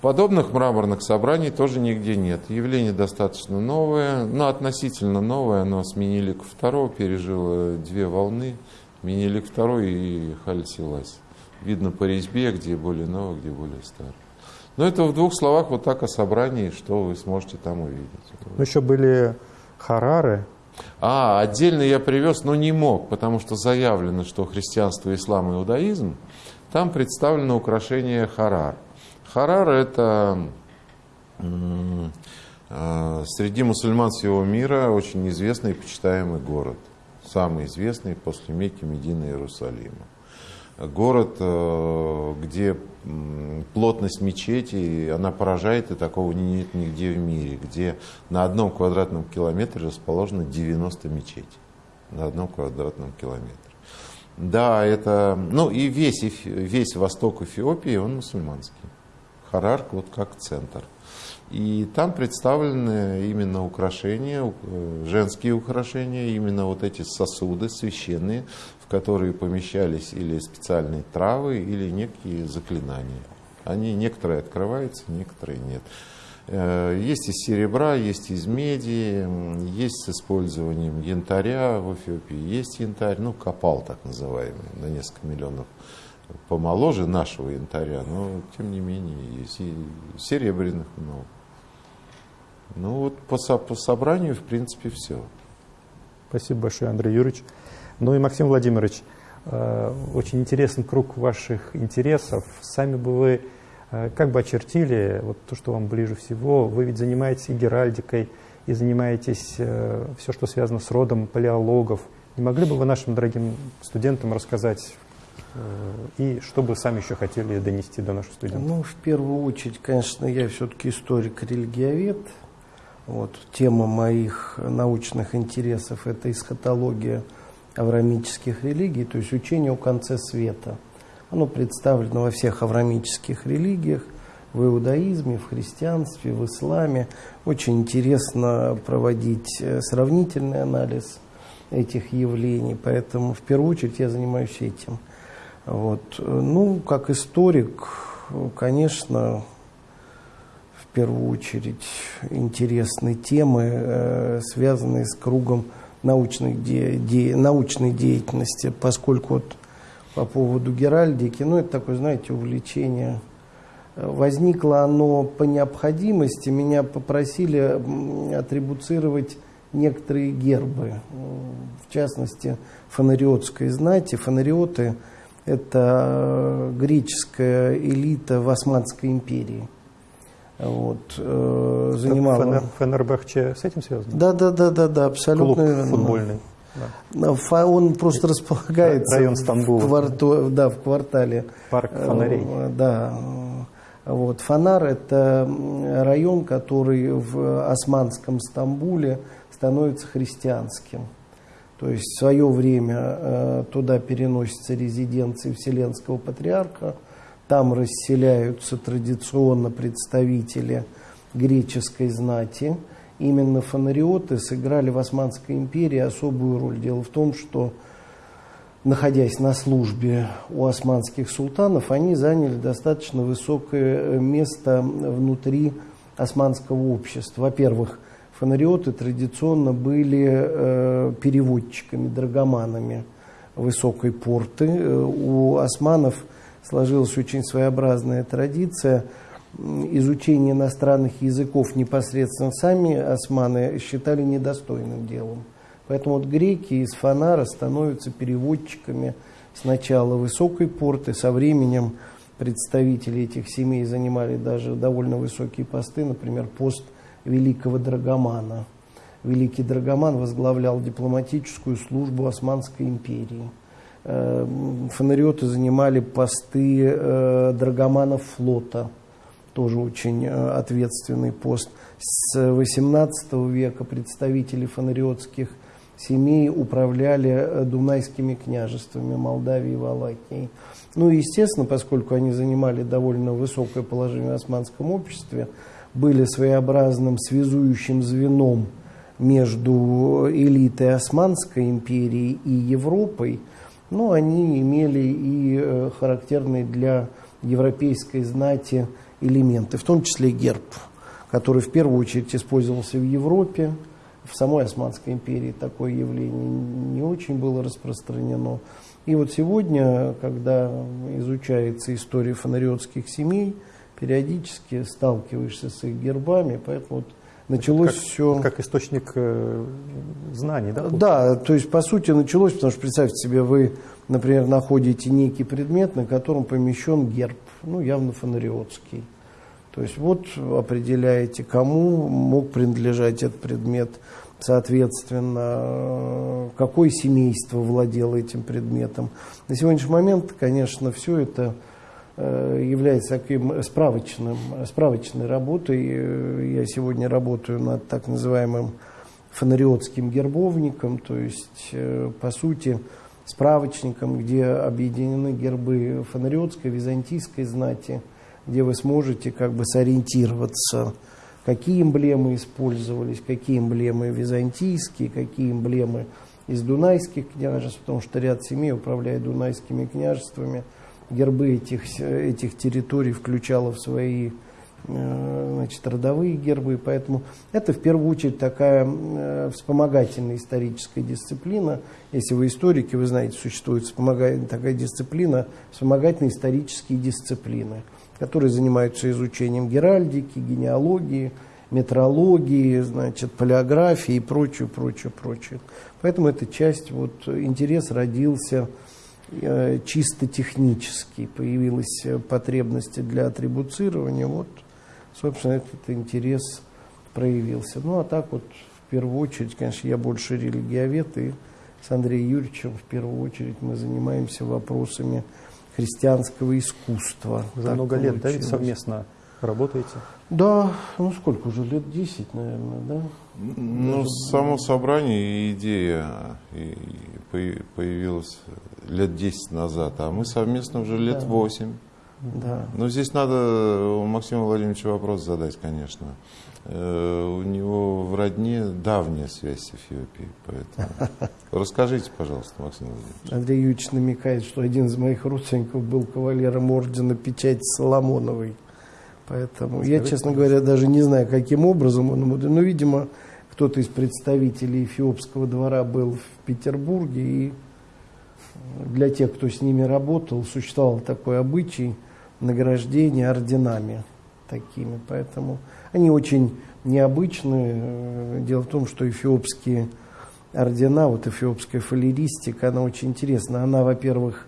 Подобных мраморных собраний тоже нигде нет. Явление достаточно новое, но относительно новое. Оно с Минилик II пережило две волны. Минилик II и Хальсилась. Видно по резьбе, где более новое, где более старое. Но это в двух словах вот так о собрании, что вы сможете там увидеть. Ну, еще были Харары. А, отдельно я привез, но не мог, потому что заявлено, что христианство, ислам и иудаизм, там представлено украшение Харар. Харар – это а, среди мусульман всего мира очень известный и почитаемый город. Самый известный после Мекки, Медины и Иерусалима. Город, э, где плотность мечети, она поражает, и такого нет нигде в мире, где на одном квадратном километре расположено 90 мечетей. На одном квадратном километре. Да, это, ну и весь, весь восток Эфиопии, он мусульманский. Харарк вот как центр. И там представлены именно украшения, э, женские украшения, именно вот эти сосуды священные, в которые помещались или специальные травы, или некие заклинания. Они некоторые открываются, некоторые нет. Э, есть из серебра, есть из меди, есть с использованием янтаря в Эфиопии, есть янтарь, ну, копал так называемый, на несколько миллионов помоложе нашего янтаря, но тем не менее серебряных много. Ну вот по, со, по собранию, в принципе, все. Спасибо большое, Андрей Юрьевич. Ну и Максим Владимирович, э, очень интересный круг ваших интересов. Сами бы вы э, как бы очертили вот то, что вам ближе всего. Вы ведь занимаетесь и геральдикой, и занимаетесь э, все, что связано с родом палеологов. Не могли бы вы нашим дорогим студентам рассказать, и что бы сами еще хотели донести до наших студентов? Ну, в первую очередь, конечно, я все-таки историк-религиовед. Вот, тема моих научных интересов – это эсхатология аврамических религий, то есть учение о конце света. Оно представлено во всех аврамических религиях, в иудаизме, в христианстве, в исламе. Очень интересно проводить э, сравнительный анализ этих явлений, поэтому в первую очередь я занимаюсь этим. Вот. Ну, как историк, конечно, в первую очередь интересны темы, э, связанные с кругом научной, де, де, научной деятельности, поскольку вот по поводу геральдики, ну, это такое, знаете, увлечение. Возникло оно по необходимости. Меня попросили атрибуцировать некоторые гербы, в частности, фонариотской знати. Фонариоты – это греческая элита в Османской империи. Вот, э, занимала... Фенер, Фенербахче с этим связано? Да, да, да, да, да, абсолютно Клуб футбольный. Да. Он просто располагается район Стамбула. В, кварту, да, в квартале. Парк фонарей. Э, да. Вот. Фонар – это район, который в османском Стамбуле становится христианским. То есть в свое время э, туда переносятся резиденции Вселенского Патриарха, там расселяются традиционно представители греческой знати. Именно фонариоты сыграли в Османской империи особую роль. Дело в том, что находясь на службе у османских султанов, они заняли достаточно высокое место внутри османского общества. Во-первых, фонариоты традиционно были э, переводчиками, драгоманами высокой порты. Э, у османов сложилась очень своеобразная традиция изучения иностранных языков непосредственно сами османы считали недостойным делом. Поэтому вот греки из Фонара становятся переводчиками сначала высокой порты, со временем представители этих семей занимали даже довольно высокие посты, например, пост великого драгомана. Великий драгоман возглавлял дипломатическую службу Османской империи. Э, фонариоты занимали посты э, драгоманов флота, тоже очень э, ответственный пост. С XVIII века представители фонариотских семей управляли дунайскими княжествами Молдавии и Валахии. Ну и, естественно, поскольку они занимали довольно высокое положение в османском обществе, были своеобразным связующим звеном между элитой Османской империи и Европой, но они имели и э, характерные для европейской знати элементы, в том числе герб, который в первую очередь использовался в Европе, в самой Османской империи такое явление не очень было распространено. И вот сегодня, когда изучается история фонариотских семей, периодически сталкиваешься с их гербами, поэтому вот началось как, все... Как источник э, знаний, да? Да, то есть по сути началось, потому что представьте себе, вы, например, находите некий предмет, на котором помещен герб, ну явно фонариотский. То есть вот определяете, кому мог принадлежать этот предмет, соответственно, какое семейство владело этим предметом. На сегодняшний момент, конечно, все это является таким справочным, справочной работой. Я сегодня работаю над так называемым фонариотским гербовником, то есть, э, по сути, справочником, где объединены гербы фонариотской, византийской знати – где вы сможете как бы сориентироваться, какие эмблемы использовались, какие эмблемы византийские, какие эмблемы из дунайских княжеств, потому что ряд семей управляет дунайскими княжествами. Гербы этих, этих территорий включало в свои э, значит, родовые гербы, поэтому это в первую очередь такая э, вспомогательная историческая дисциплина. Если вы историки, вы знаете, существует такая дисциплина, вспомогательные исторические дисциплины – которые занимаются изучением геральдики, генеалогии, метрологии, значит, полиографии и прочее, прочее, прочее. Поэтому эта часть, вот, интерес родился чисто технический, появилась потребность для атрибуцирования, вот, собственно, этот интерес проявился. Ну, а так вот, в первую очередь, конечно, я больше религиовед, и с Андреем Юрьевичем в первую очередь мы занимаемся вопросами христианского искусства. Уже много лет, да, совместно работаете? Да, ну сколько уже, лет 10, наверное, да? Ну, Даже... само собрание и идея появилась лет 10 назад, а мы совместно уже лет да. 8. Да. Но здесь надо у Максима Владимировича вопрос задать, конечно. Э, у него в родне давняя связь с Эфиопией, поэтому расскажите, пожалуйста, Максим Владимирович. Андрей Юрьевич намекает, что один из моих родственников был кавалером ордена печати Соломоновой. Поэтому Скажите, я, честно говоря, даже не знаю, каким образом он... Но, видимо, кто-то из представителей эфиопского двора был в Петербурге, и для тех, кто с ними работал, существовал такой обычай награждения орденами такими. Поэтому они очень необычны. Дело в том, что эфиопские ордена, вот эфиопская фалеристика, она очень интересна. Она, во-первых,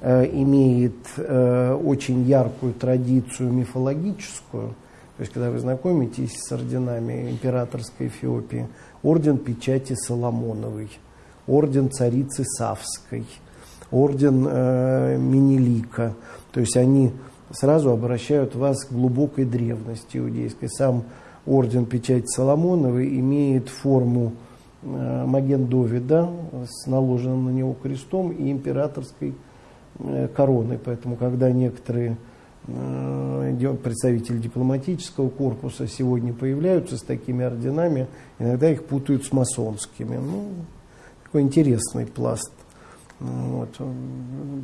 э, имеет э, очень яркую традицию мифологическую. То есть, когда вы знакомитесь с орденами императорской Эфиопии, орден печати Соломоновой, орден царицы Савской, орден э, Минелика. То есть они сразу обращают вас к глубокой древности иудейской. Сам орден печати Соломоновой имеет форму э, Маген Довида с наложенным на него крестом и императорской э, короной. Поэтому, когда некоторые э, представители дипломатического корпуса сегодня появляются с такими орденами, иногда их путают с масонскими. Ну, такой интересный пласт вот.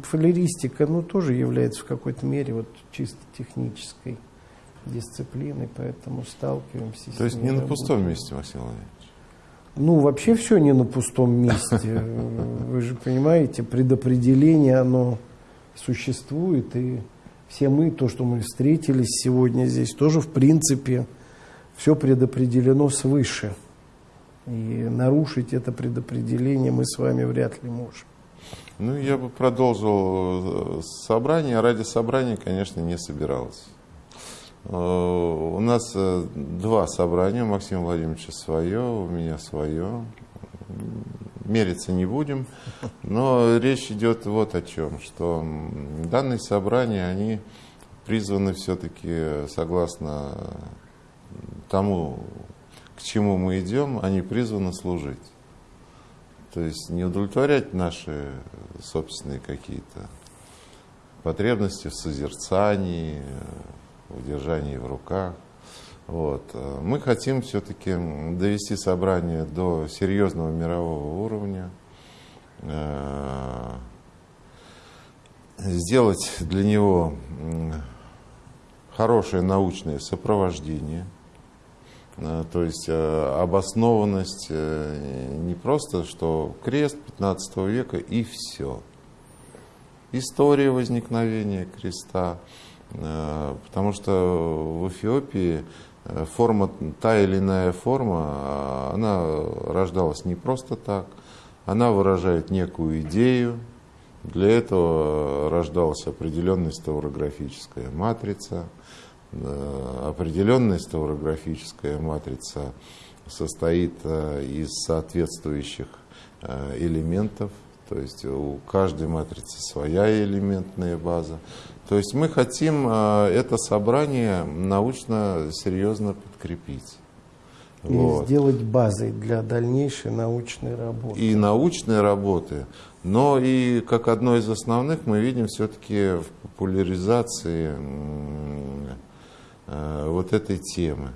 Фалеристика ну, тоже является в какой-то мере вот, чисто технической дисциплины, поэтому сталкиваемся То есть не на пустом месте, Максим Владимирович? Ну, вообще все не на пустом месте. Вы же понимаете, предопределение, оно существует, и все мы, то, что мы встретились сегодня здесь, тоже, в принципе, все предопределено свыше. И нарушить это предопределение мы с вами вряд ли можем. Ну, я бы продолжил э, собрание. Ради собрания, конечно, не собирался. Э, у нас э, два собрания, у Максима Владимировича свое, у меня свое. Мериться не будем, но речь идет вот о чем, что данные собрания, они призваны все-таки, согласно тому, к чему мы идем, они призваны служить. То есть не удовлетворять наши собственные какие-то потребности в созерцании, удержании в руках. Вот. Мы хотим все-таки довести собрание до серьезного мирового уровня, э, сделать для него хорошее научное сопровождение, то есть э, обоснованность не просто, что крест 15 века и все. История возникновения креста, Э, потому что в Эфиопии э, форма, та или иная форма, она рождалась не просто так, она выражает некую идею, для этого рождалась определенная стаурографическая матрица, э, определенная стаурографическая матрица состоит из соответствующих элементов, то есть у каждой матрицы своя элементная база. То есть мы хотим э, это собрание научно серьезно подкрепить. И вот. сделать базой для дальнейшей научной работы. И научной работы. Но и как одно из основных мы видим все-таки в популяризации э, вот этой темы.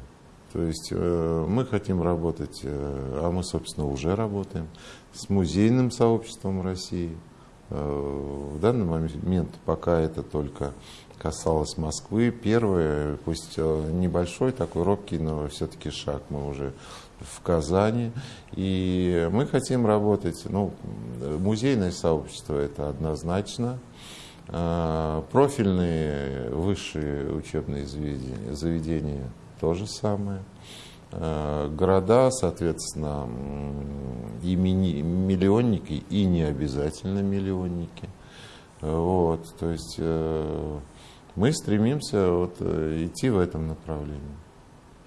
То есть э, мы хотим работать, а мы, собственно, уже работаем с музейным сообществом России. Э, в данный момент пока это только касалось Москвы. Первый, пусть э, небольшой, такой робкий, но все-таки шаг мы уже в Казани. И мы хотим работать, ну, музейное сообщество это однозначно. Э, профильные высшие учебные заведения, заведения то же самое. Э, города, соответственно, и миллионники, и не обязательно миллионники. Вот, то есть э, мы стремимся вот, э, идти в этом направлении,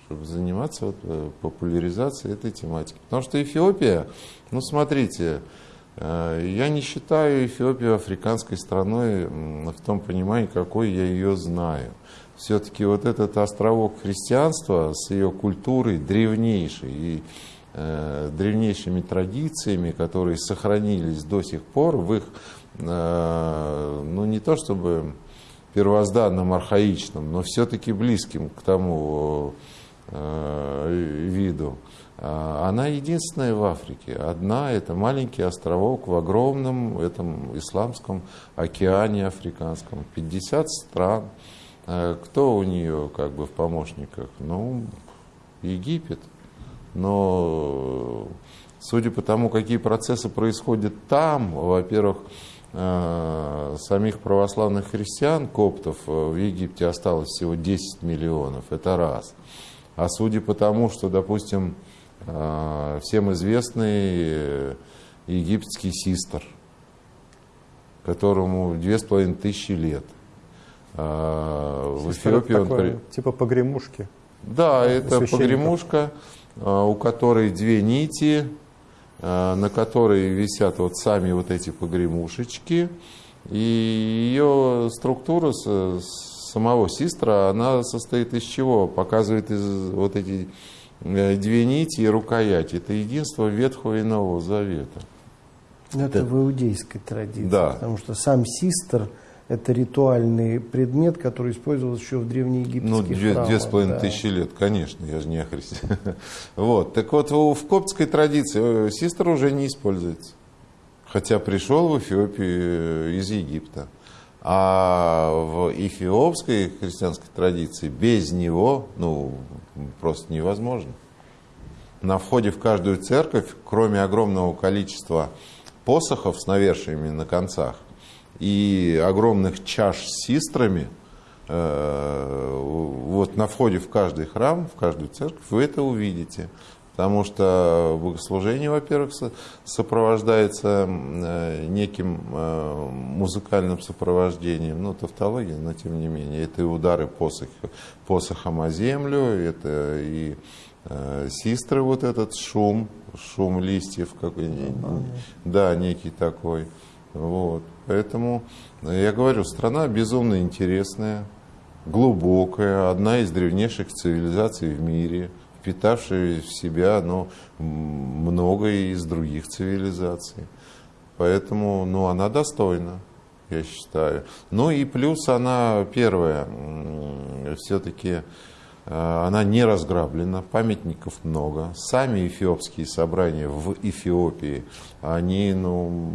чтобы заниматься вот, популяризацией этой тематики. Потому что Эфиопия, ну смотрите, я не считаю Эфиопию африканской страной в том понимании, какой я ее знаю. Все-таки вот этот островок христианства с ее культурой древнейшей и э, древнейшими традициями, которые сохранились до сих пор в их, э, ну не то чтобы первозданном, архаичном, но все-таки близким к тому э, виду, она единственная в Африке. Одна – это маленький островок в огромном этом исламском океане африканском. 50 стран – а кто у нее как бы в помощниках? Ну, Египет. Но судя по тому, какие процессы происходят там, во-первых, э, самих православных христиан, коптов, э, в Египте осталось всего 10 миллионов, это раз. А судя по тому, что, допустим, всем известный египетский систр, которому две с половиной тысячи лет, а, в Эфиопии он... Такое, типа погремушки. Да, это погремушка, а, у которой две нити, а, на которой висят вот сами вот эти погремушечки. И ее структура самого систра, она состоит из чего? Показывает из вот эти э, две нити и рукоять. Это единство Ветхого и Нового Завета. Это, это в иудейской традиции, да. потому что сам систр – это ритуальный предмет, который использовался еще в древнеегипетских Ну, две, храмах, две с половиной да. тысячи лет, конечно, я же не о Христе. Вот, так вот, в коптской традиции э, систер уже не используется. Хотя пришел в Эфиопию э, из Египта. А в эфиопской христианской традиции без него ну, просто невозможно. На входе в каждую церковь, кроме огромного количества посохов с навершиями на концах и огромных чаш с систрами, э, вот на входе в каждый храм, в каждую церковь вы это увидите. Потому что богослужение, во-первых, сопровождается э, неким э, музыкальным сопровождением, ну, тавтология, но тем не менее. Это и удары посох, посохом о землю, это и э, систры, вот этот шум, шум листьев, какой, да, некий такой. Вот. Поэтому я говорю, страна безумно интересная, глубокая, одна из древнейших цивилизаций в мире – впитавшие в себя ну, многое из других цивилизаций. Поэтому ну, она достойна, я считаю. Ну и плюс она, первое, все-таки э, она не разграблена, памятников много. Сами эфиопские собрания в Эфиопии, они, ну,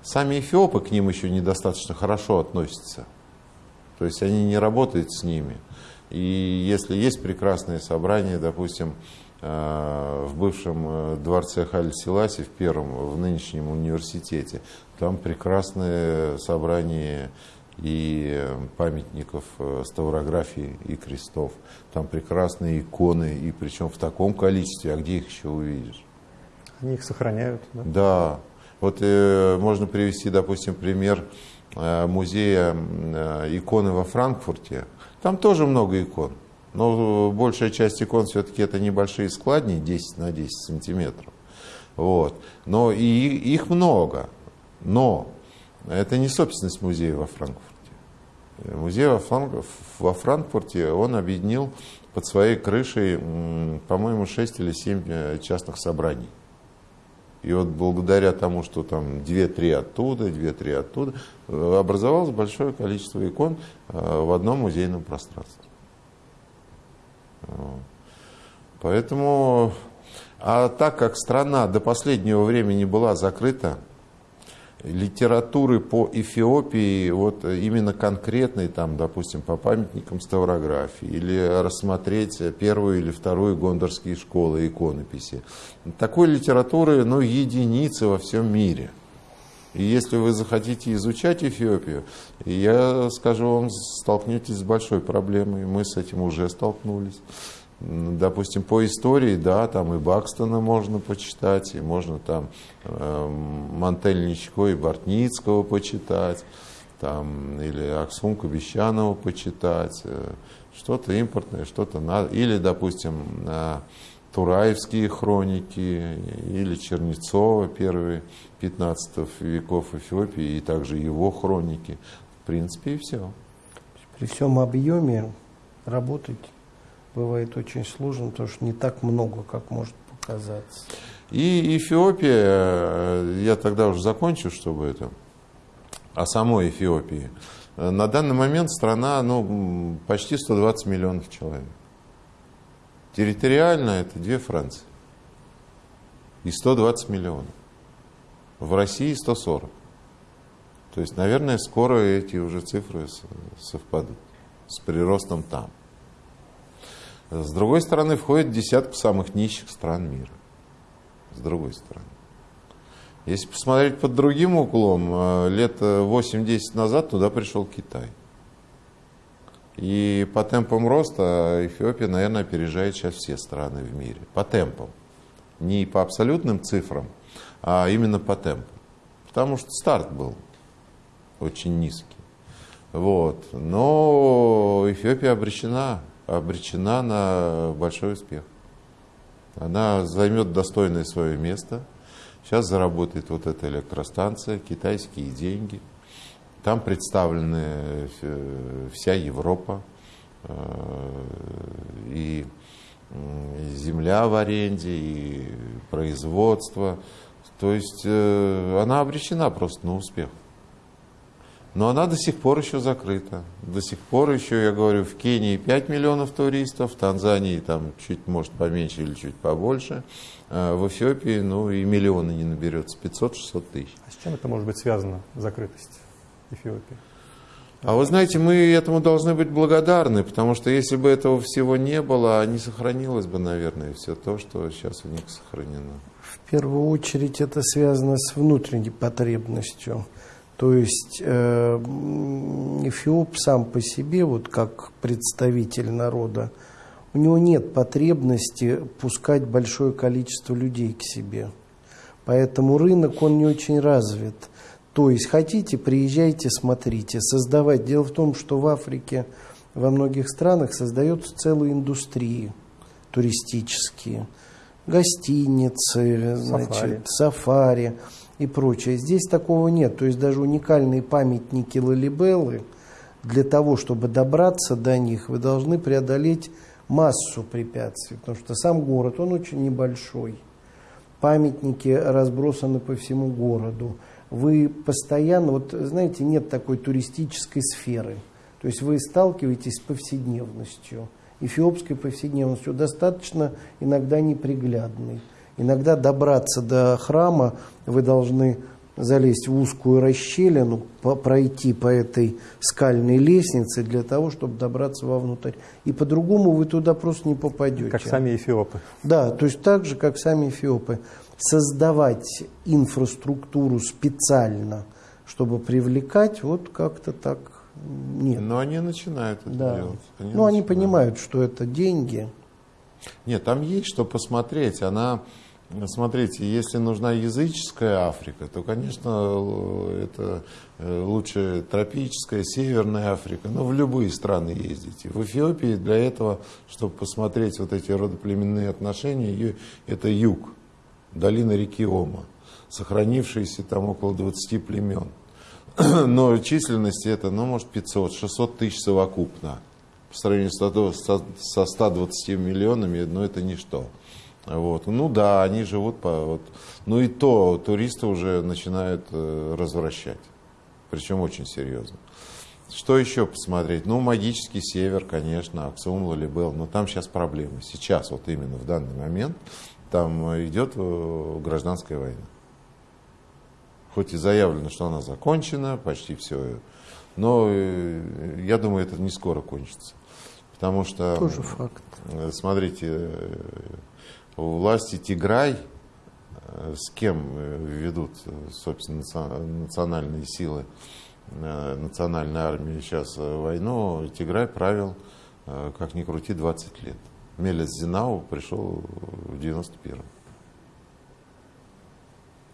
сами эфиопы к ним еще недостаточно хорошо относятся. То есть они не работают с ними. И если есть прекрасные собрания, допустим, э, в бывшем э, дворце Халь Селаси, в первом, в нынешнем университете, там прекрасные собрания и памятников э, ставрографии и крестов. Там прекрасные иконы, и причем в таком количестве, а где их еще увидишь? Они их сохраняют. Да. да. Вот э, можно привести, допустим, пример э, музея э, иконы во Франкфурте. Там тоже много икон. Но большая часть икон все-таки это небольшие складни, 10 на 10 сантиметров. Вот. Но и их много. Но это не собственность музея во Франкфурте. Музей во, Франк... во Франкфурте, он объединил под своей крышей, по-моему, 6 или 7 э, частных собраний. И вот благодаря тому, что там 2-3 оттуда, 2-3 оттуда, э, образовалось большое количество икон э, в одном музейном пространстве. Поэтому, а так как страна до последнего времени была закрыта, литературы по Эфиопии, вот именно конкретной, там, допустим, по памятникам ставрографии, или рассмотреть первую или вторую гондорские школы иконописи. Такой литературы, ну, единицы во всем мире. И если вы захотите изучать Эфиопию, я скажу вам, столкнетесь с большой проблемой. Мы с этим уже столкнулись. Допустим, по истории, да, там и Бакстона можно почитать, и можно там э, Мантельничко и Бортницкого почитать, там, или Аксумка Бесчанова почитать, э, что-то импортное, что-то надо. Или, допустим, э, Тураевские хроники, или Чернецова, первые 15 веков Эфиопии, и также его хроники. В принципе, и все. При всем объеме работать бывает очень сложно, потому что не так много, как может показаться. И Эфиопия, э, я тогда уже закончу, чтобы это, о самой Эфиопии. На данный момент страна ну, почти 120 миллионов человек. Территориально это две Франции. И 120 миллионов. В России 140. То есть, наверное, скоро эти уже цифры совпадут с приростом там. С другой стороны, входит десятку самых нищих стран мира. С другой стороны. Если посмотреть под другим углом, э, лет 8-10 назад туда пришел Китай. И по темпам роста Эфиопия, наверное, опережает сейчас все страны в мире. По темпам. Не по абсолютным цифрам, а именно по темпам. Потому что старт был очень низкий. Вот. Но Эфиопия обречена обречена на большой успех. Она займет достойное свое место. Сейчас заработает вот эта электростанция, китайские деньги. Там представлены вся Европа э, и земля в аренде, и производство. То есть э, она обречена просто на успех. Но она до сих пор еще закрыта. До сих пор еще, я говорю, в Кении 5 миллионов туристов, в Танзании там чуть, может, поменьше или чуть побольше. А в Эфиопии, ну, и миллиона не наберется, 500-600 тысяч. А с чем это может быть связано, закрытость Эфиопии? А вы знаете, мы этому должны быть благодарны, потому что если бы этого всего не было, не сохранилось бы, наверное, все то, что сейчас у них сохранено. В первую очередь это связано с внутренней потребностью. То есть э, Эфиоп сам по себе, вот как представитель народа, у него нет потребности пускать большое количество людей к себе. Поэтому рынок, он не очень развит. То есть хотите, приезжайте, смотрите, создавать. Дело в том, что в Африке во многих странах создаются целые индустрии туристические, гостиницы, значит, сафари и прочее. Здесь такого нет. То есть даже уникальные памятники Лалибеллы, для того, чтобы добраться до них, вы должны преодолеть массу препятствий, потому что сам город, он очень небольшой. Памятники разбросаны по всему городу. Вы постоянно, вот знаете, нет такой туристической сферы. То есть вы сталкиваетесь с повседневностью, эфиопской повседневностью, достаточно иногда неприглядной. Иногда добраться до храма вы должны залезть в узкую расщелину, по, пройти по этой скальной лестнице для того, чтобы добраться вовнутрь. И по-другому вы туда просто не попадете. Как сами эфиопы. Да, то есть так же, как сами эфиопы. Создавать инфраструктуру специально, чтобы привлекать, вот как-то так нет. Но они начинают это да. делать. Они ну, начинают. они понимают, что это деньги. Нет, там есть что посмотреть. Она Смотрите, если нужна языческая Африка, то, конечно, это э, лучше тропическая, северная Африка, но в любые страны ездите. В Эфиопии для этого, чтобы посмотреть вот эти родоплеменные отношения, это юг, долина реки Ома, сохранившиеся там около 20 племен. Но численность это, ну, может, 500-600 тысяч совокупно. По сравнению со 120 миллионами, но это ничто. Вот. Ну да, они живут по... Вот. Ну и то туристы уже начинают э, развращать. Причем очень серьезно. Что еще посмотреть? Ну, магический север, конечно, Аксум, Лалибел, но там сейчас проблемы. Сейчас, вот именно в данный момент, там идет э, гражданская война. Хоть и заявлено, что она закончена, почти все, но э, я думаю, это не скоро кончится. Потому что... Тоже факт. Э, смотрите, власти Тиграй, э, с кем э, ведут, собственно, национальные силы, э, национальная армия сейчас войну, Тиграй правил, как ни крути, 20 лет. Мелец Зинау пришел в 91-м.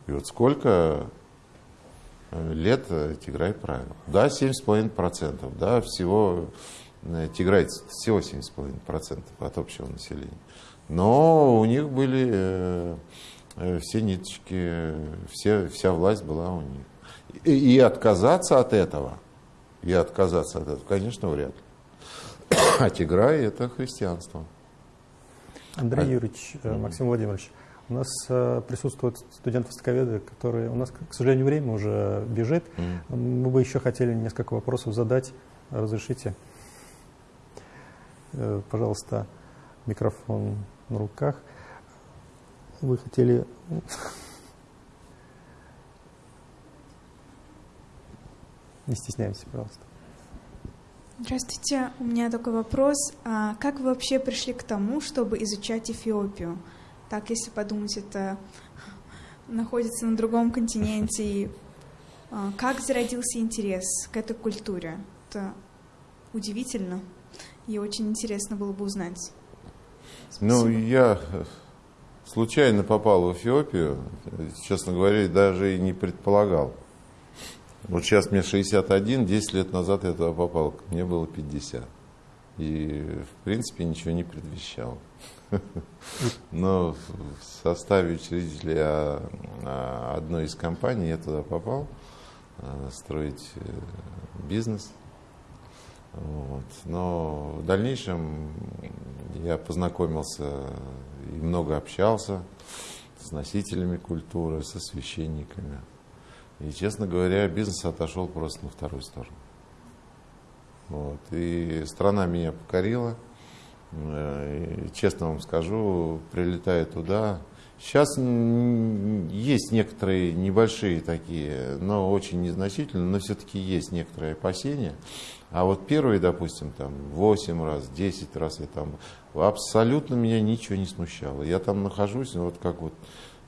И вот сколько лет Тиграй правил? Да, 7,5%, да, всего Тиграй всего 7,5% от общего населения. Но у них были э, э, все ниточки, все, вся власть была у них. И, и отказаться от этого, и отказаться от этого, конечно, вряд ли. А Тиграй – это христианство. Андрей а, Юрьевич, э, Максим Владимирович, у нас присутствуют студенты-востоковеды, которые... У нас, к сожалению, время уже бежит. Мы бы еще хотели несколько вопросов задать. Разрешите? Пожалуйста, микрофон на руках. Вы хотели... Не стесняйтесь, пожалуйста. Здравствуйте, у меня такой вопрос. А как вы вообще пришли к тому, чтобы изучать Эфиопию? Так, если подумать, это находится на другом континенте. И, а, как зародился интерес к этой культуре? Это удивительно и очень интересно было бы узнать. Ну, я э, случайно попал в Эфиопию, честно говоря, даже и не предполагал. Вот сейчас мне 61, 10 лет назад я туда попал, мне было 50. И, в принципе, ничего не предвещал. Но в составе учредителя а, а, одной из компаний я туда попал а, строить э, бизнес – вот. Но в дальнейшем я познакомился и много общался с носителями культуры, со священниками. И, честно говоря, бизнес отошел просто на вторую сторону. Вот. И страна меня покорила. Э, и, честно вам скажу, прилетая туда, Сейчас есть некоторые небольшие такие, но очень незначительные, но все-таки есть некоторые опасения. А вот первые, допустим, там 8 раз, 10 раз я там, абсолютно меня ничего не смущало. Я там нахожусь, вот как вот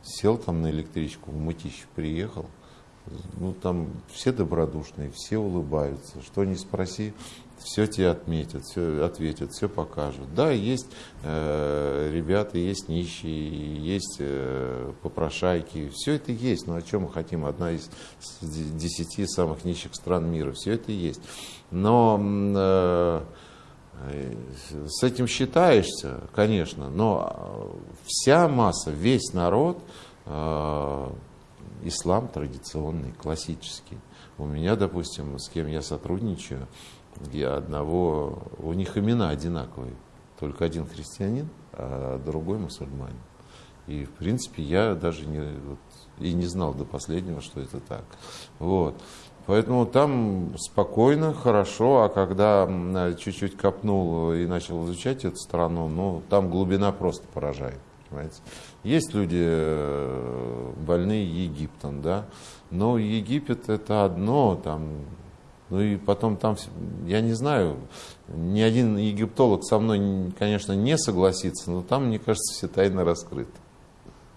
сел там на электричку, в Мытищев приехал, ну там все добродушные, все улыбаются, что не спроси, все тебе отметят, все ответят, все покажут. Да, есть э, ребята, есть нищие, есть э, попрошайки, все это есть. Но о чем мы хотим? Одна из десяти самых нищих стран мира, все это есть. Но э, с этим считаешься, конечно, но вся масса, весь народ, э, ислам традиционный, классический. У меня, допустим, с кем я сотрудничаю, я одного, у них имена одинаковые, только один христианин, а другой мусульманин. И, в принципе, я даже не, вот, и не знал до последнего, что это так. Вот. Поэтому там спокойно, хорошо, а когда чуть-чуть копнул и начал изучать эту страну, ну, там глубина просто поражает. Понимаете? Есть люди э, больные Египтом, да, но Египет это одно, там ну и потом там, я не знаю, ни один египтолог со мной, конечно, не согласится, но там, мне кажется, все тайны раскрыты.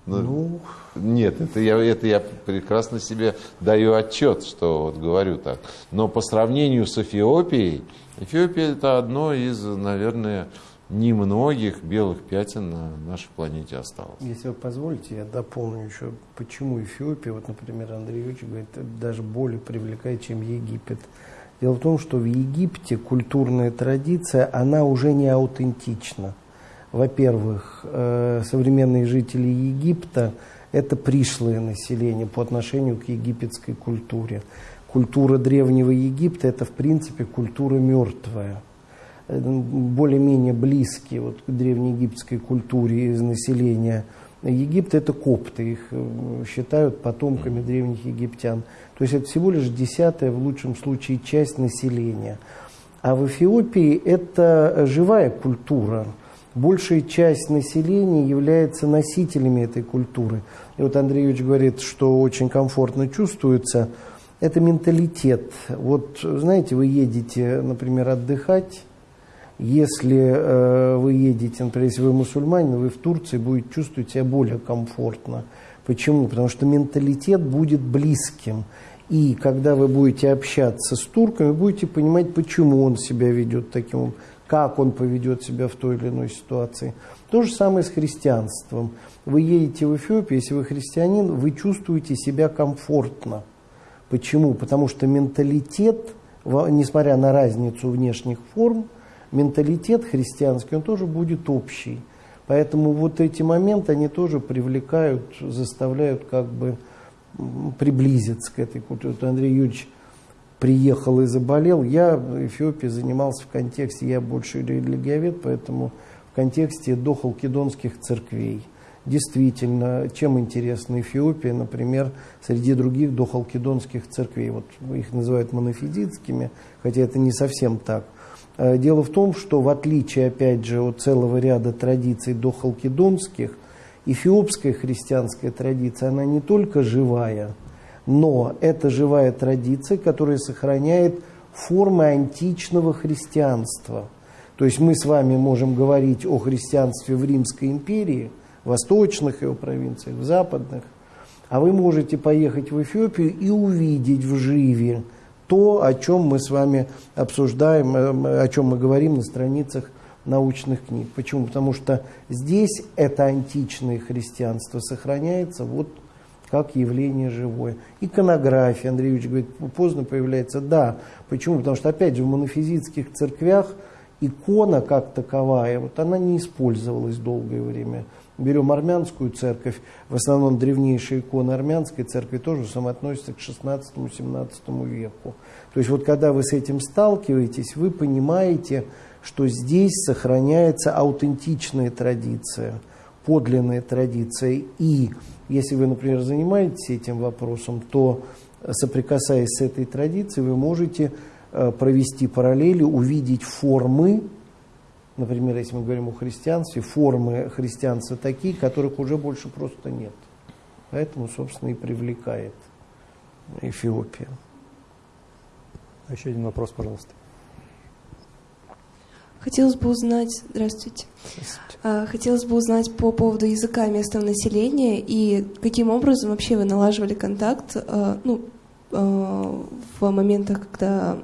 Ну, ну... Нет, это я, это я прекрасно себе даю отчет, что вот говорю так. Но по сравнению с Эфиопией, Эфиопия это одно из, наверное, немногих белых пятен на нашей планете осталось. Если вы позволите, я дополню еще, почему Эфиопия, вот, например, Андрей Юрьевич говорит, даже более привлекает, чем Египет. Дело в том, что в Египте культурная традиция, она уже не аутентична. Во-первых, э, современные жители Египта – это пришлое население по отношению к египетской культуре. Культура Древнего Египта – это, в принципе, культура мертвая – более-менее близкие вот, к древнеегипетской культуре из населения Египта, это копты, их э, считают потомками древних египтян. То есть это всего лишь десятая, в лучшем случае, часть населения. А в Эфиопии это живая культура. Большая часть населения является носителями этой культуры. И вот Андрей Юрьевич говорит, что очень комфортно чувствуется. Это менталитет. Вот, знаете, вы едете, например, отдыхать, если э, вы едете, например, если вы мусульманин, вы в Турции будете чувствовать себя более комфортно. Почему? Потому что менталитет будет близким. И когда вы будете общаться с турками, будете понимать, почему он себя ведет таким как он поведет себя в той или иной ситуации. То же самое с христианством. Вы едете в Эфиопию, если вы христианин, вы чувствуете себя комфортно. Почему? Потому что менталитет, несмотря на разницу внешних форм, менталитет христианский, он тоже будет общий. Поэтому вот эти моменты, они тоже привлекают, заставляют как бы приблизиться к этой культуре. Вот Андрей Юрьевич приехал и заболел. Я в Эфиопии занимался в контексте, я больше религиовед, поэтому в контексте дохалкидонских церквей. Действительно, чем интересна Эфиопия, например, среди других дохалкидонских церквей. Вот их называют монофизитскими, хотя это не совсем так – дело в том, что в отличие, опять же, от целого ряда традиций дохалкидонских, эфиопская христианская традиция, она не только живая, но это живая традиция, которая сохраняет формы античного христианства. То есть мы с вами можем говорить о христианстве в Римской империи, в восточных его провинциях, в западных, а вы можете поехать в Эфиопию и увидеть в живе то, о чем мы с вами обсуждаем, э, о чем мы говорим на страницах научных книг. Почему? Потому что здесь это античное христианство сохраняется вот как явление живое. Иконография, Андрей Ильич говорит, поздно появляется. Да. Почему? Потому что, опять же, в монофизитских церквях икона как таковая, вот она не использовалась долгое время берем армянскую церковь, в основном древнейшие иконы армянской церкви тоже самоотносятся к 16-17 веку. То есть вот когда вы с этим сталкиваетесь, вы понимаете, что здесь сохраняется аутентичная традиция, подлинная традиция. И если вы, например, занимаетесь этим вопросом, то соприкасаясь с этой традицией, вы можете э, провести параллели, увидеть формы например, если мы говорим о христианстве, формы христианства такие, которых уже больше просто нет. Поэтому, собственно, и привлекает Эфиопия. Еще один вопрос, пожалуйста. Хотелось бы узнать, здравствуйте. здравствуйте. А, хотелось бы узнать по поводу языка местного населения и каким образом вообще вы налаживали контакт, а, ну, а, в моментах, когда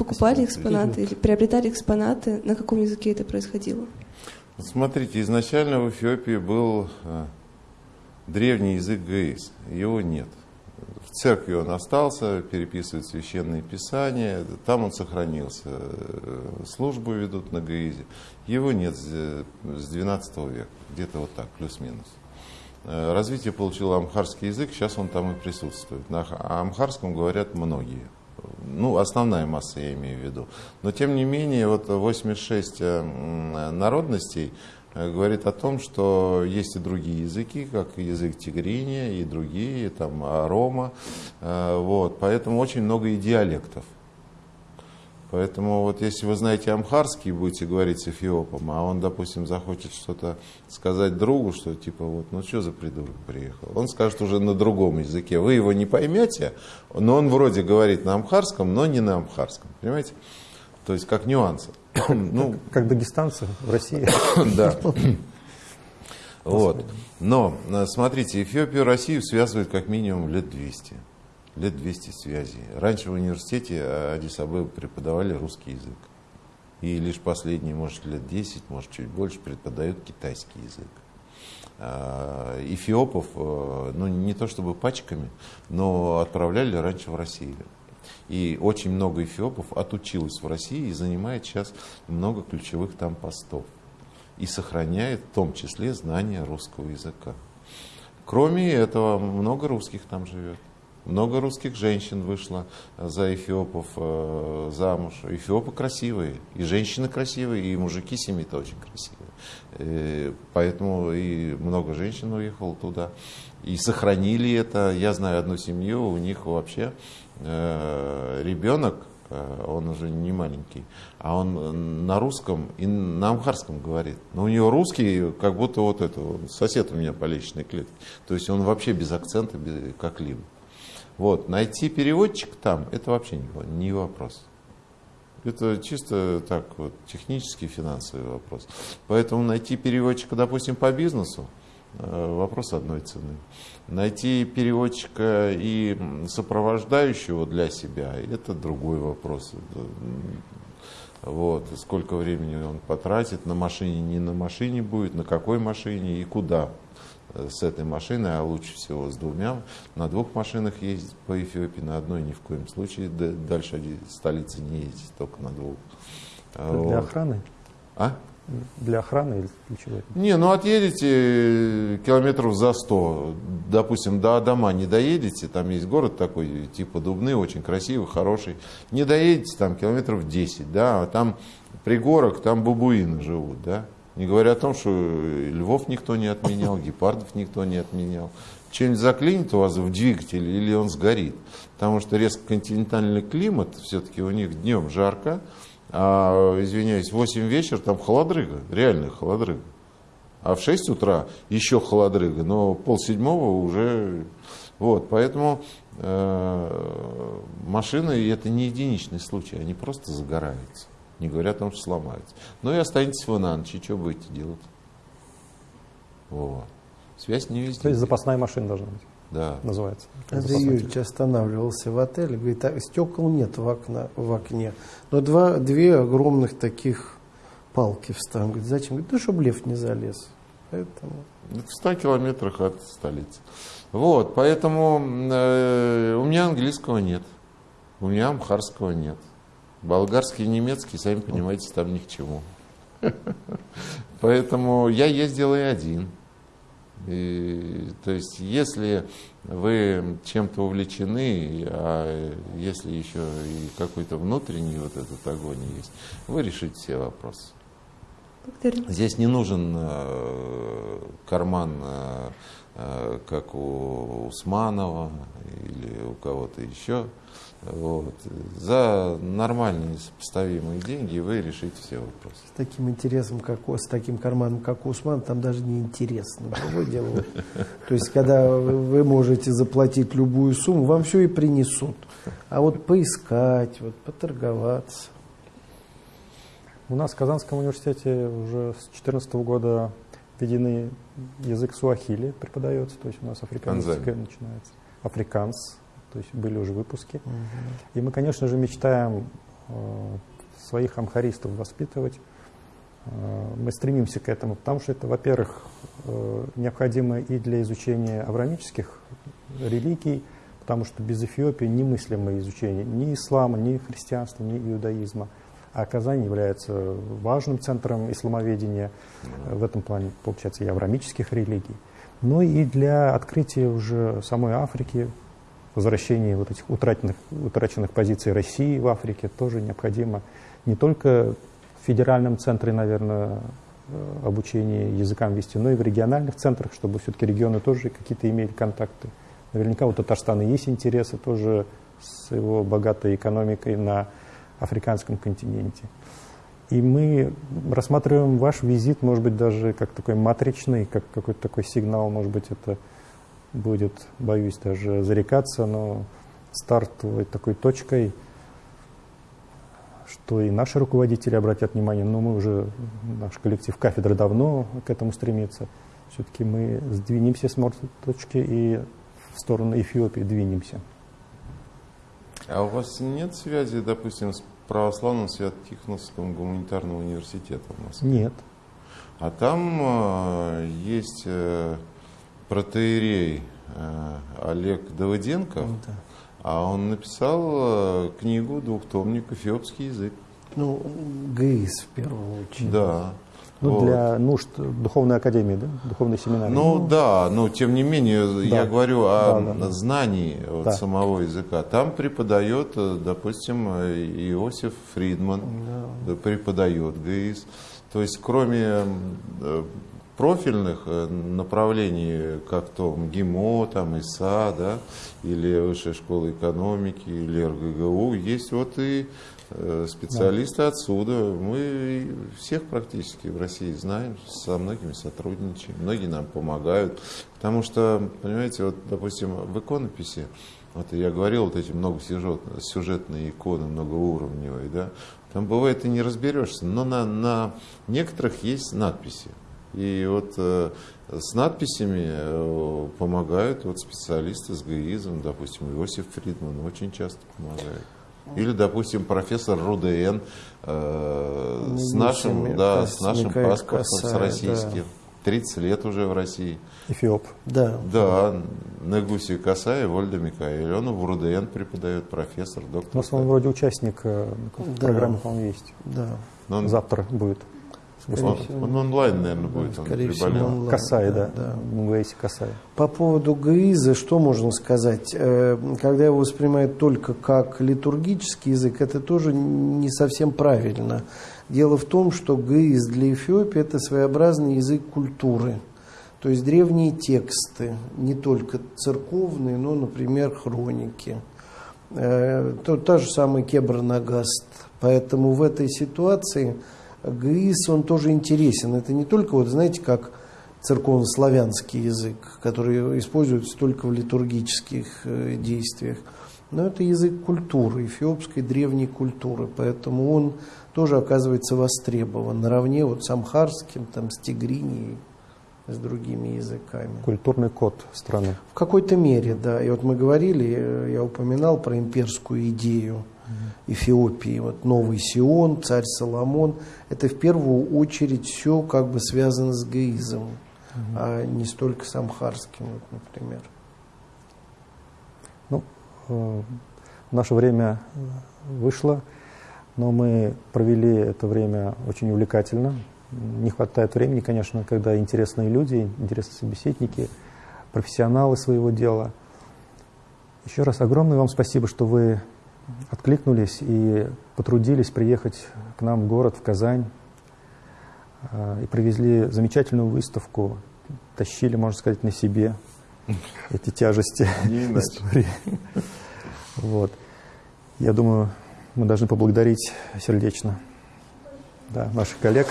покупали экспонаты или приобретали экспонаты, на каком языке это происходило? Смотрите, изначально в Эфиопии был древний язык ГЭИС, его нет. В церкви он остался, переписывает священные писания, там он сохранился. Службу ведут на Гаизе. Его нет с 12 века, где-то вот так, плюс-минус. Э, развитие получил амхарский язык, сейчас он там и присутствует. На амхарском говорят многие. Ну, основная масса я имею в виду. Но тем не менее, вот 86 э, народностей Э, говорит о том, что есть и другие языки, как язык тигриния и другие, там, арома. Э, вот, поэтому очень много и диалектов. Поэтому вот если вы знаете амхарский, будете говорить с эфиопом, а он, допустим, захочет что-то сказать другу, что типа вот, ну что за придурок приехал, он скажет уже на другом языке. Вы его не поймете, но он вроде говорит на амхарском, но не на амхарском. Понимаете? То есть как нюансы. ну, как, как дагестанцы в России. да. Вот. Но, э, смотрите, Эфиопию и Россию связывает как минимум лет 200. Лет 200 связей. Раньше в университете Адисабы преподавали русский язык. И лишь последние, может, лет 10, может, чуть больше преподают китайский язык. А, эфиопов, э, ну, не то чтобы пачками, но отправляли раньше в Россию. И очень много эфиопов отучилось в России и занимает сейчас много ключевых там постов. И сохраняет в том числе знания русского языка. Кроме этого, много русских там живет. Много русских женщин вышло за эфиопов э, замуж. Эфиопы красивые, и женщины красивые, и мужики семьи-то очень красивые. Э, поэтому и много женщин уехало туда. И сохранили это. Я знаю одну семью, у них вообще Э, ребенок, э, он уже не маленький, а он на русском и на амхарском говорит. Но у него русский, как будто вот это, сосед у меня по личной клетке. То есть он вообще без акцента, без, как-либо. Вот, найти переводчик там, это вообще не, не вопрос. Это чисто так вот технический, финансовый вопрос. Поэтому найти переводчика, допустим, по бизнесу, Э, вопрос одной цены. Найти переводчика и сопровождающего для себя – это другой вопрос. Вот, сколько времени он потратит на машине, не на машине будет, на какой машине и куда с этой машиной, а лучше всего с двумя. На двух машинах ездить по Эфиопии, на одной ни в коем случае дальше столицы не ездить, только на двух. Для вот. охраны? А? для охраны или для чего? Не, ну отъедете километров за 100, допустим, до Адама не доедете, там есть город такой, типа Дубны, очень красивый, хороший, не доедете там километров 10, да, а там пригорок, там бабуины живут, да, не говоря о том, что львов никто не отменял, гепардов никто не отменял. Что-нибудь заклинит у вас в двигателе или он сгорит. Потому что резко континентальный климат, все-таки у них днем жарко, а, извиняюсь, в 8 вечера там холодрыга, реальная холодрыга. А в 6 утра еще холодрыга, но полседьмого уже... Вот, поэтому э, машины, это не единичный случай, они просто загораются. Не говоря о том, что сломаются. Ну и останетесь вы на ночь, и что будете делать? Вот. Связь не везде. То есть запасная машина должна быть да. называется. Андрей Юрьевич останавливался в отеле, говорит, а стекол нет в, окна, в окне, но два, две огромных таких палки вставим. Говорит, зачем? Говорит, ну, чтобы лев не залез. Поэтому... Это в 100 километрах от столицы. Вот, поэтому э, у меня английского нет, у меня амхарского нет. Болгарский и немецкий, сами понимаете, там ни к чему. Поэтому я ездил и один. И, то есть, если вы чем-то увлечены, а если еще и какой-то внутренний вот этот огонь есть, вы решите все вопросы. Здесь не нужен э, карман, э, э, как у Усманова или у кого-то еще. Вот. За нормальные сопоставимые деньги вы решите все вопросы. С таким интересом, как с таким карманом, как у Усман, там даже не интересно. Дело. То есть, когда вы можете заплатить любую сумму, вам все и принесут. А вот поискать, вот поторговаться. У нас в Казанском университете уже с 2014 года введены язык суахили преподается, то есть у нас африканский начинается. Африканс, то есть были уже выпуски. Угу. И мы, конечно же, мечтаем э, своих амхаристов воспитывать. Э, мы стремимся к этому, потому что это, во-первых, э, необходимо и для изучения аврамических религий, потому что без Эфиопии немыслимо изучение ни ислама, ни христианства, ни иудаизма. А Казань является важным центром исламоведения в этом плане, получается, и аврамических религий. Но и для открытия уже самой Африки, возвращения вот этих утраченных, утраченных позиций России в Африке тоже необходимо не только в федеральном центре, наверное, э, обучения языкам вести, но и в региональных центрах, чтобы все-таки регионы тоже какие-то имели контакты. Наверняка у Татарстана есть интересы тоже с его богатой экономикой на африканском континенте. И мы рассматриваем ваш визит, может быть, даже как такой матричный, как какой-то такой сигнал, может быть, это будет, боюсь даже зарекаться, но стартовой такой точкой, что и наши руководители обратят внимание, но мы уже, наш коллектив кафедры давно к этому стремится. Все-таки мы сдвинемся с мертвой точки и в сторону Эфиопии двинемся. А у вас нет связи, допустим, с православным Свято-Тихоновским гуманитарным университетом в Москве? Нет. А там э, есть э, протеерей э, Олег Давыденко, ну, да. а он написал э, книгу «Двухтомник. Эфиопский язык». Ну, ГИС в первую очередь. Да. Ну, вот. для нужд духовной академии, да? Духовной семинарии. Ну, ну да, но тем не менее, да. я говорю о да, да, знании вот, да. самого языка. Там преподает, э, допустим, Иосиф Фридман, да. преподает ГИС. То есть, кроме профильных э, направлений, как то МГИМО, там, ИСА, да, или Высшая школа экономики, или РГГУ, есть вот и Э, специалисты да. отсюда. Мы всех практически в России знаем, со многими сотрудничаем, многие нам помогают. Потому что, понимаете, вот, допустим, в иконописи, вот я говорил, вот эти многосюжетные иконы, многоуровневые, да, там бывает и не разберешься, но на, на некоторых есть надписи. И вот э, с надписями э, помогают вот специалисты с ГИИЗом, допустим, Иосиф Фридман очень часто помогает. Или, допустим, профессор РУДН э, с нашим, да, с нашим паспортом, Касай, с российским. Да. 30 лет уже в России. Эфиоп. Да. Да, Негуси Касай, Вольда Микаэль. Он в РУДН преподает, профессор, доктор. У нас он вроде участник э, да. программы, по-моему, есть. Да. Но он... Завтра будет. Он, он онлайн, наверное, будет. Да, скорее всего, онлайн. Касай, да. да. да. Касай. По поводу ГИЗа, что можно сказать? Э, когда его воспринимают только как литургический язык, это тоже не совсем правильно. Дело в том, что ГИЗ для Эфиопии – это своеобразный язык культуры. То есть древние тексты, не только церковные, но, например, хроники. Э, то, та же самая Кебра-Нагаст. Поэтому в этой ситуации – ГИС, он тоже интересен. Это не только, вот знаете, как церковно-славянский язык, который используется только в литургических э, действиях, но это язык культуры, эфиопской древней культуры, поэтому он тоже оказывается востребован наравне вот с амхарским, там, с тигриней, с другими языками. Культурный код страны. В какой-то мере, да. И вот мы говорили, э, я упоминал про имперскую идею Эфиопии. Вот новый Сион, царь Соломон. Это в первую очередь все как бы связано с гаизом, угу. а не столько с амхарским, вот, например. Ну, э, наше время вышло, но мы провели это время очень увлекательно. Не хватает времени, конечно, когда интересные люди, интересные собеседники, профессионалы своего дела. Еще раз огромное вам спасибо, что вы откликнулись и потрудились приехать к нам в город, в Казань. и привезли замечательную выставку, тащили, можно сказать, на себе эти тяжести истории. Вот. Я думаю, мы должны поблагодарить сердечно да, наших коллег.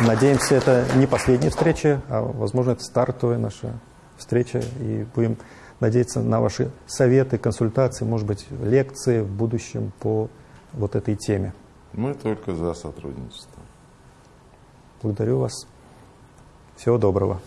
Надеемся, это не последняя встреча, а, возможно, это стартовая наша встреча. И будем надеяться на ваши советы, консультации, может быть, лекции в будущем по вот этой теме. Мы только за сотрудничество. Благодарю вас. Всего доброго.